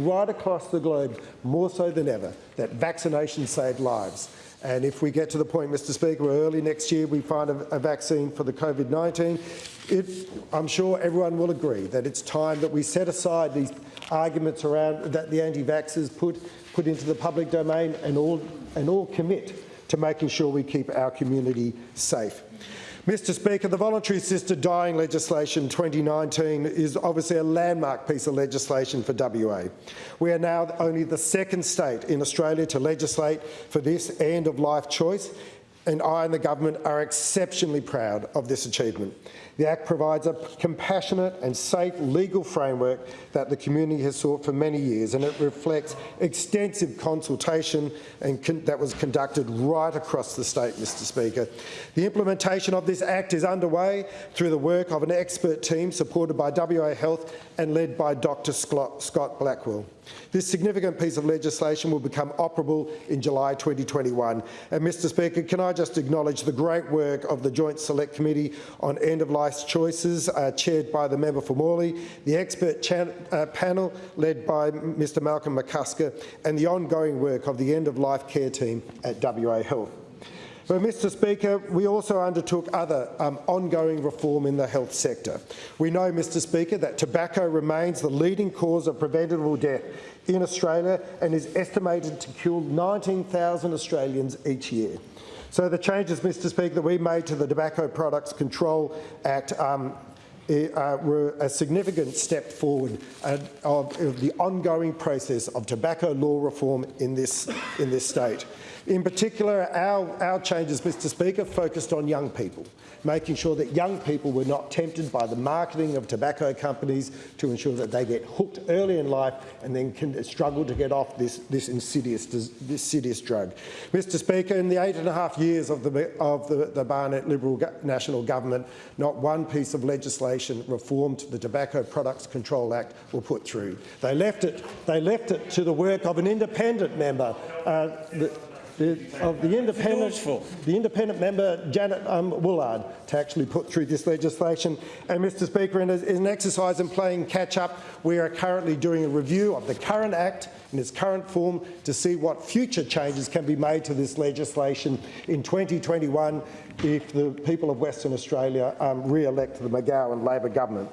right across the globe, more so than ever, that vaccination saved lives. And if we get to the point, Mr Speaker, where early next year we find a, a vaccine for the COVID-19, I'm sure everyone will agree that it's time that we set aside these arguments around that the anti-vaxxers put, put into the public domain and all, and all commit to making sure we keep our community safe. Mr Speaker, the voluntary assisted dying legislation 2019 is obviously a landmark piece of legislation for WA. We are now only the second state in Australia to legislate for this end-of-life choice and I and the government are exceptionally proud of this achievement. The Act provides a compassionate and safe legal framework that the community has sought for many years and it reflects extensive consultation and that was conducted right across the state, Mr Speaker. The implementation of this Act is underway through the work of an expert team supported by WA Health and led by Dr Scott Blackwell. This significant piece of legislation will become operable in July 2021. And Mr Speaker, can I just acknowledge the great work of the Joint Select Committee on End-of-Life Choices, uh, chaired by the member for Morley, the expert uh, panel led by Mr Malcolm McCusker, and the ongoing work of the End-of-Life Care team at WA Health. But, Mr Speaker, we also undertook other um, ongoing reform in the health sector. We know, Mr Speaker, that tobacco remains the leading cause of preventable death in Australia and is estimated to kill 19,000 Australians each year. So the changes, Mr Speaker, that we made to the Tobacco Products Control Act um, uh, were a significant step forward uh, of, of the ongoing process of tobacco law reform in this, in this state. In particular, our, our changes, Mr Speaker, focused on young people, making sure that young people were not tempted by the marketing of tobacco companies to ensure that they get hooked early in life and then can struggle to get off this, this, insidious, this insidious drug. Mr Speaker, in the eight and a half years of the, of the, the Barnett Liberal National Government, not one piece of legislation reformed the Tobacco Products Control Act were put through. They left it, they left it to the work of an independent member, uh, the, the, of the independent, the independent member Janet um, Woollard to actually put through this legislation. And Mr Speaker, in, in an exercise in playing catch up, we are currently doing a review of the current Act in its current form to see what future changes can be made to this legislation in 2021 if the people of Western Australia um, re-elect the McGowan Labor government.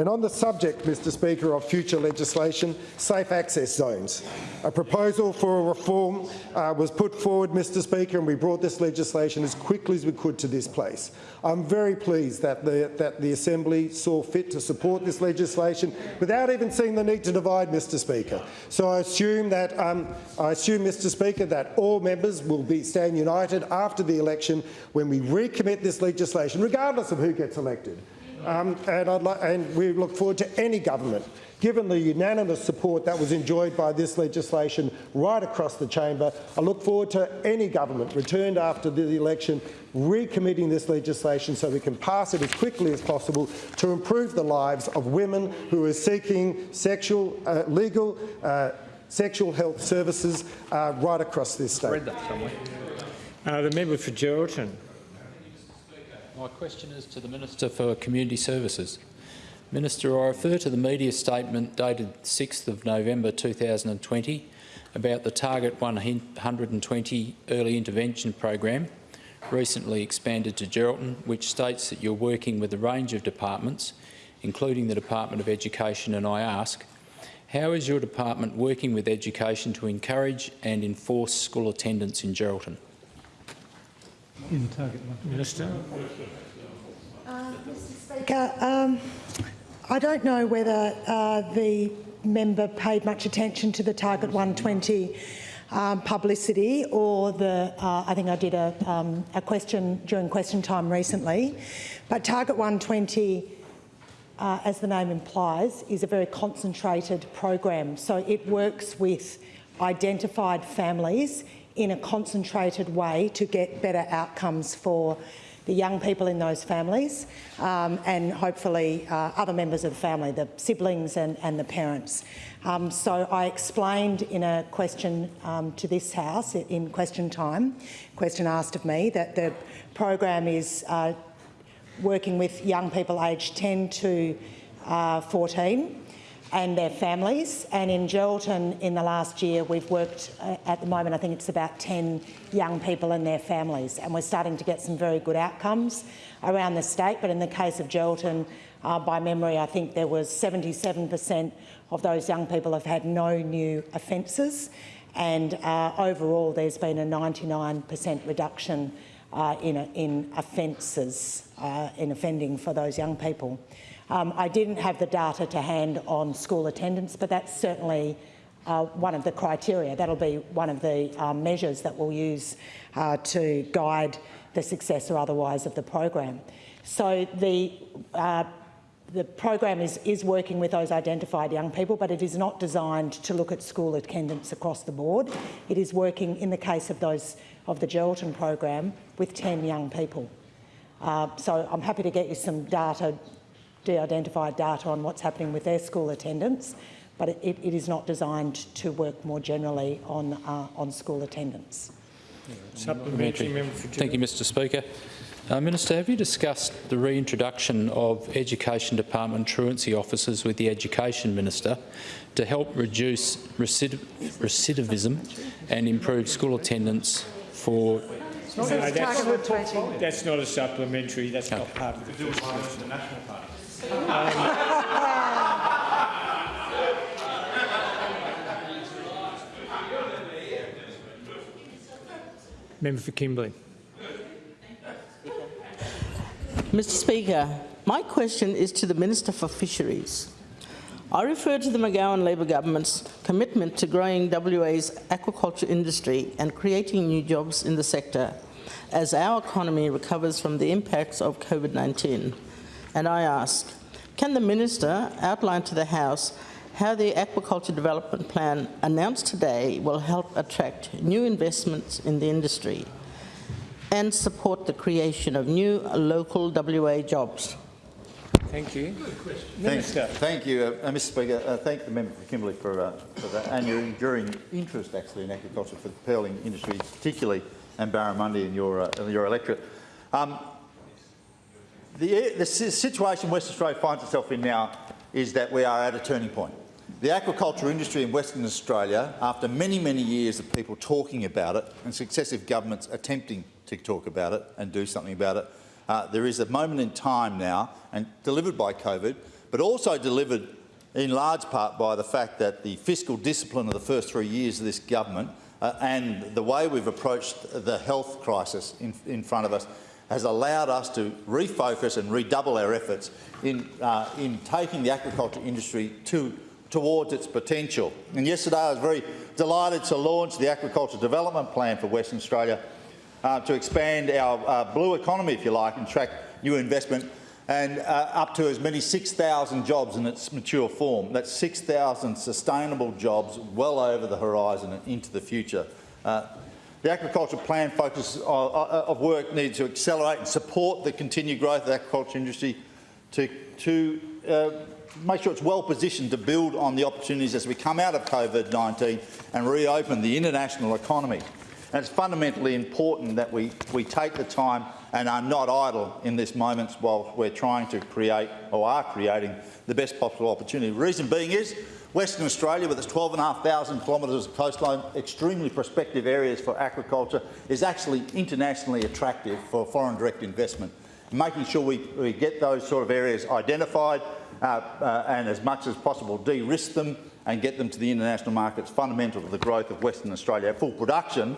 And on the subject, Mr Speaker, of future legislation, safe access zones. A proposal for a reform uh, was put forward, Mr Speaker, and we brought this legislation as quickly as we could to this place. I'm very pleased that the, that the Assembly saw fit to support this legislation without even seeing the need to divide, Mr Speaker. So I assume that, um, I assume, Mr Speaker, that all members will be stand united after the election when we recommit this legislation, regardless of who gets elected. Um, and, and, we look forward to any government, given the unanimous support that was enjoyed by this legislation right across the chamber. I look forward to any government returned after the election recommitting this legislation so we can pass it as quickly as possible to improve the lives of women who are seeking sexual, uh, legal uh, sexual health services uh, right across this state. Uh, the member for Geraldton. My question is to the Minister for Community Services. Minister, I refer to the media statement dated 6th of November 2020 about the Target 120 Early Intervention Program, recently expanded to Geraldton, which states that you're working with a range of departments, including the Department of Education, and I ask, how is your department working with education to encourage and enforce school attendance in Geraldton? In target Minister. Uh, Mr Speaker, um, I don't know whether uh, the member paid much attention to the Target 120 um, publicity or the, uh, I think I did a, um, a, question during question time recently, but Target 120, uh, as the name implies, is a very concentrated program. So it works with identified families in a concentrated way to get better outcomes for the young people in those families um, and hopefully uh, other members of the family, the siblings and, and the parents. Um, so I explained in a question um, to this House in question time, question asked of me, that the program is uh, working with young people aged 10 to uh, 14 and their families. And in Geraldton in the last year, we've worked, uh, at the moment, I think it's about 10 young people and their families. And we're starting to get some very good outcomes around the state. But in the case of Geraldton, uh, by memory, I think there was 77% of those young people have had no new offences. And uh, overall, there's been a 99% reduction uh, in, in offences, uh, in offending for those young people. Um, I didn't have the data to hand on school attendance, but that's certainly uh, one of the criteria. That'll be one of the um, measures that we'll use uh, to guide the success or otherwise of the program. So the uh, the program is, is working with those identified young people, but it is not designed to look at school attendance across the board. It is working, in the case of those of the Geraldton program, with 10 young people. Uh, so I'm happy to get you some data de-identified data on what's happening with their school attendance, but it, it is not designed to work more generally on, uh, on school attendance. Supplementary. Thank you, Mr Speaker. Uh, Minister, have you discussed the reintroduction of Education Department truancy officers with the Education Minister to help reduce recidiv recidivism and improve school attendance for no, that's, that's, not a supplementary. That's not part of the national party. Member for Kimberley. Mr Speaker, my question is to the Minister for Fisheries. I refer to the McGowan Labor government's commitment to growing WA's aquaculture industry and creating new jobs in the sector as our economy recovers from the impacts of COVID-19. And I ask, can the Minister outline to the House how the aquaculture development plan announced today will help attract new investments in the industry and support the creation of new local WA jobs? Thank you. Thank, Minister. thank you, uh, uh, Mr Speaker. Uh, thank the member for Kimberley for, uh, for that and your enduring interest actually in aquaculture for the pearling industry, particularly and Barramundi in your, uh, in your electorate. Um, the, the situation Western Australia finds itself in now is that we are at a turning point. The aquaculture industry in Western Australia, after many, many years of people talking about it and successive governments attempting to talk about it and do something about it, uh, there is a moment in time now, and delivered by COVID, but also delivered in large part by the fact that the fiscal discipline of the first three years of this government uh, and the way we've approached the health crisis in, in front of us has allowed us to refocus and redouble our efforts in, uh, in taking the aquaculture industry to, towards its potential. And yesterday I was very delighted to launch the Aquaculture Development Plan for Western Australia uh, to expand our uh, blue economy, if you like, and attract new investment and uh, up to as many 6,000 jobs in its mature form. That's 6,000 sustainable jobs well over the horizon and into the future. Uh, the aquaculture plan focus of work needs to accelerate and support the continued growth of the aquaculture industry to, to uh, make sure it's well positioned to build on the opportunities as we come out of COVID-19 and reopen the international economy. And it's fundamentally important that we, we take the time and are not idle in this moment while we're trying to create or are creating the best possible opportunity. The reason being is Western Australia, with its 12,500 kilometres of coastline, extremely prospective areas for aquaculture, is actually internationally attractive for foreign direct investment. Making sure we, we get those sort of areas identified uh, uh, and as much as possible de-risk them and get them to the international markets fundamental to the growth of Western Australia. At full production,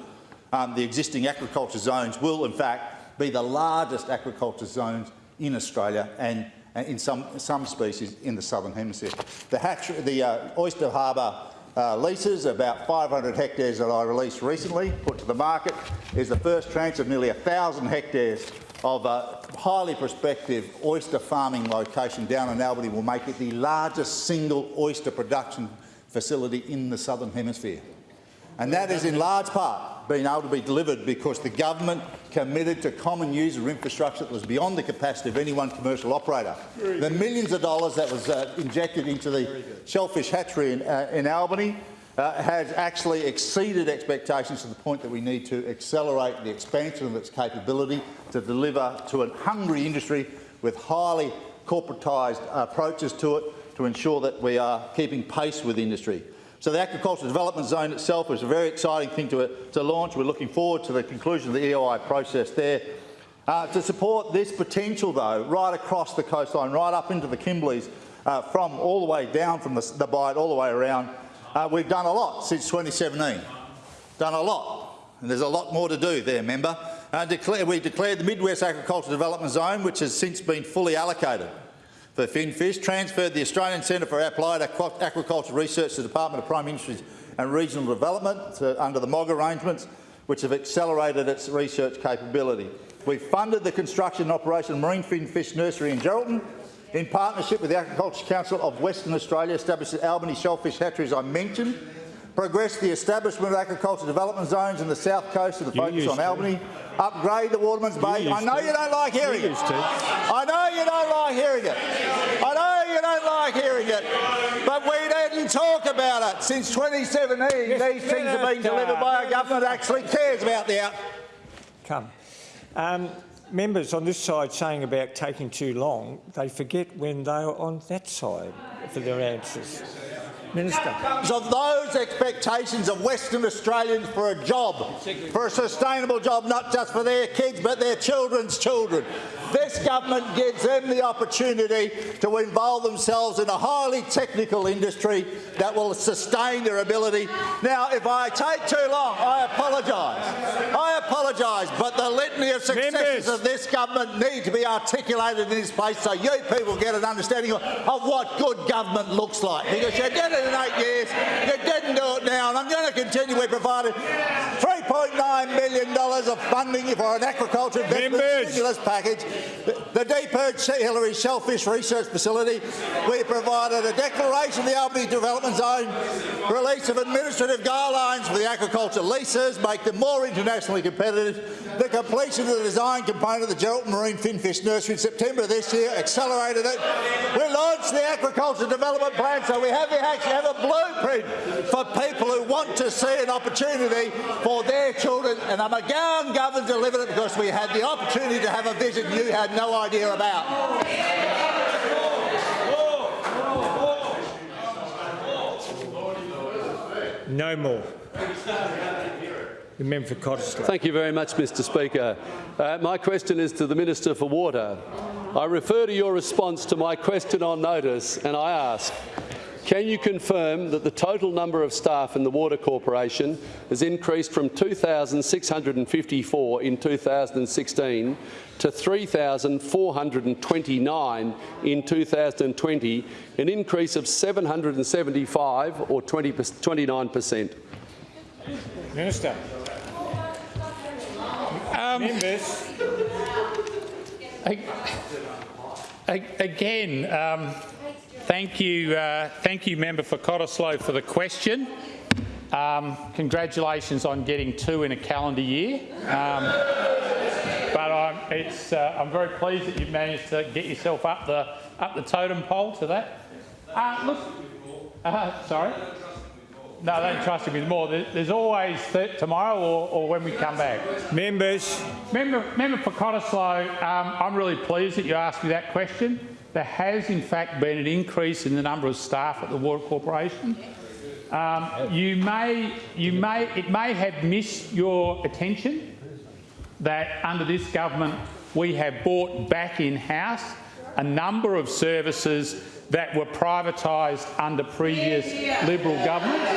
um, the existing aquaculture zones will in fact be the largest aquaculture zones in Australia and in some, some species in the southern hemisphere. The, the uh, Oyster Harbour uh, leases, about 500 hectares that I released recently, put to the market, is the first tranche of nearly 1,000 hectares of a highly prospective oyster farming location down in Albany will make it the largest single oyster production facility in the southern hemisphere. And that is in large part being able to be delivered because the government committed to common user infrastructure that was beyond the capacity of any one commercial operator. Very the good. millions of dollars that was uh, injected into the shellfish hatchery in, uh, in Albany uh, has actually exceeded expectations to the point that we need to accelerate the expansion of its capability to deliver to a hungry industry with highly corporatised approaches to it to ensure that we are keeping pace with industry. So the Aquaculture Development Zone itself is a very exciting thing to, to launch. We're looking forward to the conclusion of the EOI process there. Uh, to support this potential, though, right across the coastline, right up into the Kimberleys, uh, from all the way down from the, the Bight all the way around, uh, we've done a lot since 2017. Done a lot. And there's a lot more to do there, member. Uh, declare, we declared the Midwest Aquaculture Development Zone, which has since been fully allocated for finfish, transferred the Australian Centre for Applied Aquaculture Research to the Department of Primary Industries and Regional Development to, under the MOG arrangements, which have accelerated its research capability. We've funded the construction and operation of Marine Finfish Nursery in Geraldton, in partnership with the Aquaculture Council of Western Australia, established the Albany Shellfish Hatchery, as I mentioned, progress the establishment of aquaculture development zones in the south coast with a focus on Albany, upgrade the Waterman's Bay. I know to. you don't like hearing it. I know you don't like hearing it. I know you don't like hearing it. But we didn't talk about it. Since 2017, yes, these things have been delivered by a government that actually cares about the out. Come. Um, members on this side saying about taking too long, they forget when they are on that side for their answers. Minister. Of those expectations of Western Australians for a job, for a sustainable job, not just for their kids but their children's children. This government gives them the opportunity to involve themselves in a highly technical industry that will sustain their ability. Now, if I take too long, I apologise. I apologise, but the litany of successes Members. of this government need to be articulated in this place so you people get an understanding of, what good government looks like. Because you did it in eight years, you didn't do it now, and I'm going to continue. We provided $3.9 million of funding for an aquaculture investment stimulus package. The, the deep St Hilary Shellfish Research Facility. We provided a declaration of the Albany Development Zone, release of administrative guidelines for the aquaculture leases, make them more internationally competitive, the completion of the design component of the Geraldton Marine Finfish Nursery in September this year, accelerated it. We launched the aquaculture development plan, so we have the actually have a blueprint for people who want to see an opportunity for their children. And the McGowan government delivered it because we had the opportunity to have a vision you had no idea about. No more. The member for Cottesloe. Thank you very much, Mr Speaker. Uh, my question is to the Minister for Water. I refer to your response to my question on notice and I ask, can you confirm that the total number of staff in the Water Corporation has increased from 2,654 in 2016 to 3,429 in 2020, an increase of 775 or 20, 29%? Minister. Um, Members. Again, um, thank you, uh, thank you, member for Cottesloe, for the question. Um, congratulations on getting two in a calendar year. Um, but I'm, it's, uh, I'm very pleased that you've managed to get yourself up the up the totem pole to that. Uh, look, uh, sorry. No, they don't trust him with more. There's always tomorrow or, or, when we come back. Members. Member, member for Cottesloe, um, I'm really pleased that you asked me that question. There has in fact been an increase in the number of staff at the Water Corporation. Um, you may, you may, it may have missed your attention that under this government we have brought back in-house a number of services that were privatised under previous Liberal governments.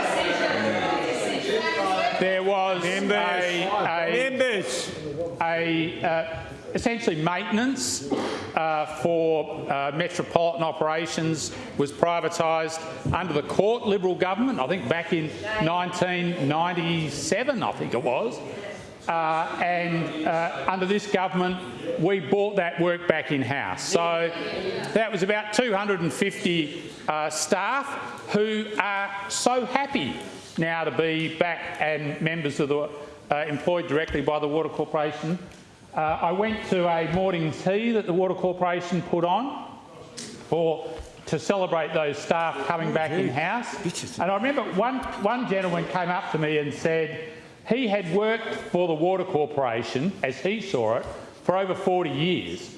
There was Members. a, a, Members. a uh, essentially maintenance uh, for uh, metropolitan operations was privatised under the Court Liberal government, I think back in 1997, I think it was. Uh, and uh, under this government, we bought that work back in-house. So that was about 250 uh, staff who are so happy now to be back and members of the uh, employed directly by the Water Corporation. Uh, I went to a morning tea that the Water Corporation put on for to celebrate those staff coming back in-house. And I remember one, one gentleman came up to me and said, he had worked for the Water Corporation, as he saw it, for over 40 years.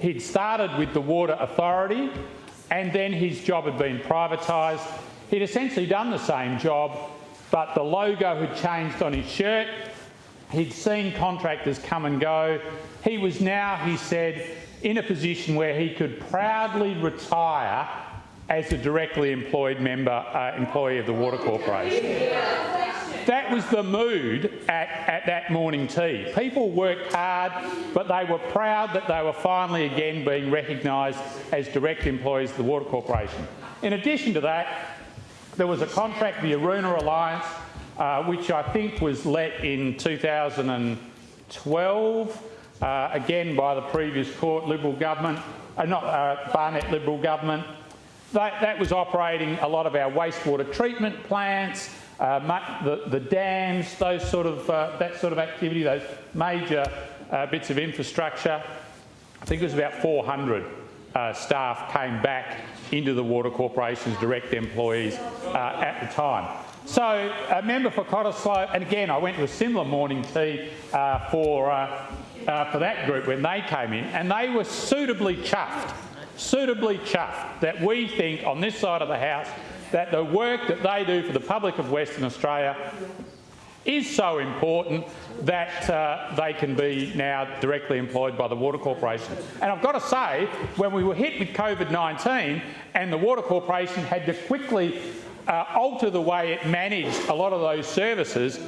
He'd started with the Water Authority and then his job had been privatised. He'd essentially done the same job, but the logo had changed on his shirt. He'd seen contractors come and go. He was now, he said, in a position where he could proudly retire as a directly employed member, uh, employee of the Water Corporation. That was the mood at, at that morning tea. People worked hard, but they were proud that they were finally again being recognised as direct employees of the Water Corporation. In addition to that, there was a contract, the Aroona Alliance, uh, which I think was let in 2012, uh, again by the previous Court Liberal government, uh, not uh, Barnett Liberal government. That, that was operating a lot of our wastewater treatment plants, uh, the, the, dams, those sort of, that sort of activity, those major bits of infrastructure. I think it was about 400 uh, staff came back into the Water Corporation's direct employees at the time. So, a member for Cottesloe, and again, I went to a similar morning tea uh, for, for that group when they came in, and they were suitably chuffed, suitably chuffed that we think on this side of the House that the work that they do for the public of Western Australia is so important that uh, they can be now directly employed by the Water Corporation. And I've got to say, when we were hit with COVID-19 and the Water Corporation had to quickly uh, alter the way it managed a lot of those services,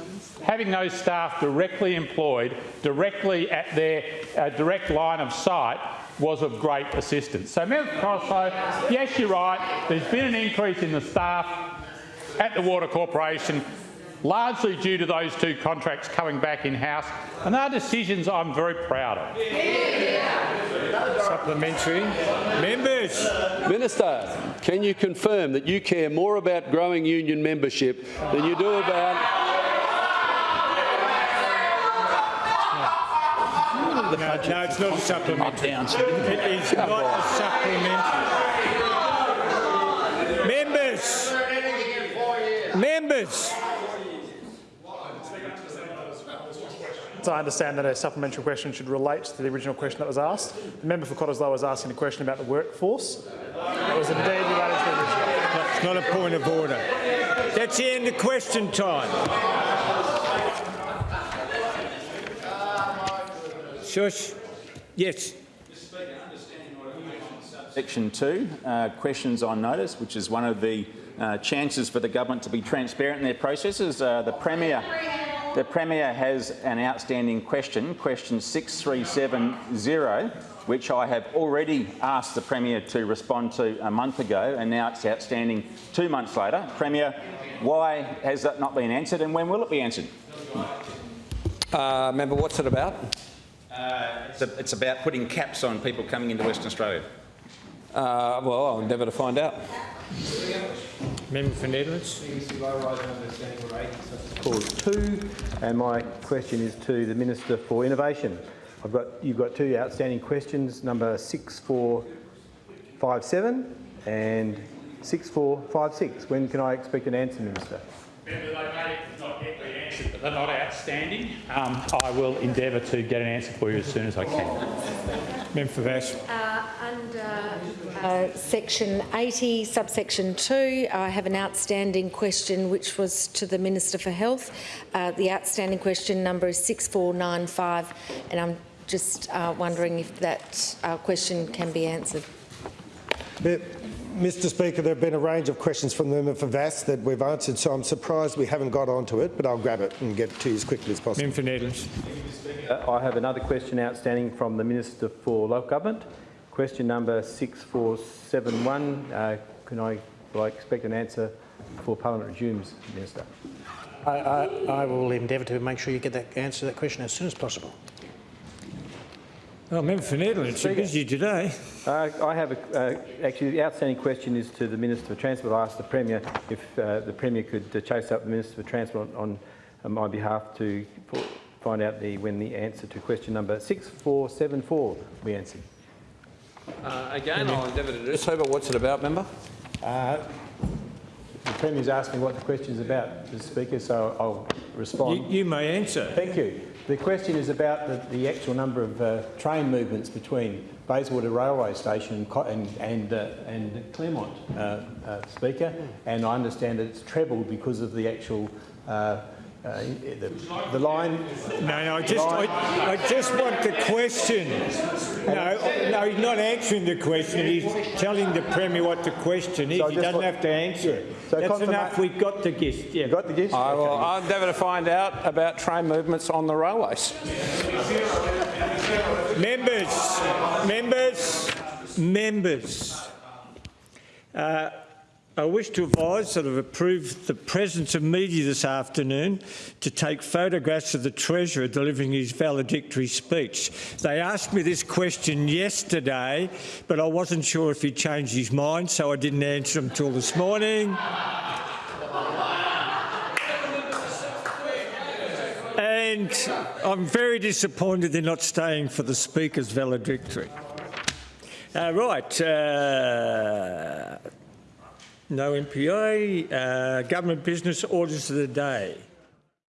having those staff directly employed, directly at their uh, direct line of sight, was of great assistance. So, Member Cottesloe, yes, you're right. There's been an increase in the staff at the Water Corporation, largely due to those two contracts coming back in-house, and they're decisions I'm very proud of. Supplementary. Members. Minister, can you confirm that you care more about growing union membership than you do about No, no, it's not a supplementary. It is not a supplementary. Members. Members. So I understand that a supplementary question should relate to the original question that was asked. The member for Cottesloe was asking a question about the workforce. That was indeed related to the original. It's not a point of order. That's the end of question time. Shush. Yes. Section 2, uh, questions on notice, which is one of the uh, chances for the government to be transparent in their processes. Uh, the Premier the Premier has an outstanding question, question 6370, which I have already asked the Premier to respond to a month ago, and now it's outstanding two months later. Premier, why has that not been answered, and when will it be answered? Uh, member, what's it about? Uh, it's, a, it's, about putting caps on people coming into Western Australia. Uh, well, I'll endeavour to find out. Member for Nedlands. Clause 2, and my question is to the Minister for Innovation. I've got, you've got two outstanding questions, number 6457 and 6456. When can I expect an answer, Minister? Member, they may not yet be answered, but they're not outstanding. Um, I will endeavour to get an answer for you as soon as I can. Member for Vasse. Uh, under uh, section 80, subsection 2, I have an outstanding question which was to the Minister for Health. Uh, the outstanding question number is 6495 and I'm just uh, wondering if that uh, question can be answered. Mr Speaker, there have been a range of questions from the member for Vasse that we've answered, so I'm surprised we haven't got onto it, but I'll grab it and get to you as quickly as possible. Member for Nedlands. I have another question outstanding from the Minister for Local Government. Question number 6471. Uh, can I, will I expect an answer before Parliament resumes, Minister? I, I, I will endeavour to make sure you get that answer to that question as soon as possible. Well, Member for Nedlands, you're busy today. Uh, I have a, uh, actually the outstanding question is to the Minister for Transport. I asked the Premier if uh, the Premier could uh, chase up the Minister for Transport on, on my behalf to find out the, when the answer to question number 6474 will be answered. Uh, again, I'll endeavour to do so, but what's it about, member? Uh, the Premier's asked me what the question is about, Mr Speaker, so I'll respond. You, you may answer. Thank you. The question is about the, the actual number of uh, train movements between Bayswater Railway Station and, and, uh, and Claremont, uh, uh, Speaker, and I understand that it's trebled because of the actual uh, the, the, line. No, no, I just, I, I, just want the question. No, no, he's not answering the question. He's telling the Premier what the question is. So he doesn't have to answer it. So That's enough. We've got the gist. Yeah. got the gist? I will okay. I'll endeavour to find out about train movements on the railways. members, members, members. Uh, I wish to advise that I've approved the presence of media this afternoon to take photographs of the Treasurer delivering his valedictory speech. They asked me this question yesterday, but I wasn't sure if he changed his mind, so I didn't answer him until this morning. And I'm very disappointed they're not staying for the Speaker's valedictory. Uh, right. Uh, no MPA. Uh, government business orders of the day.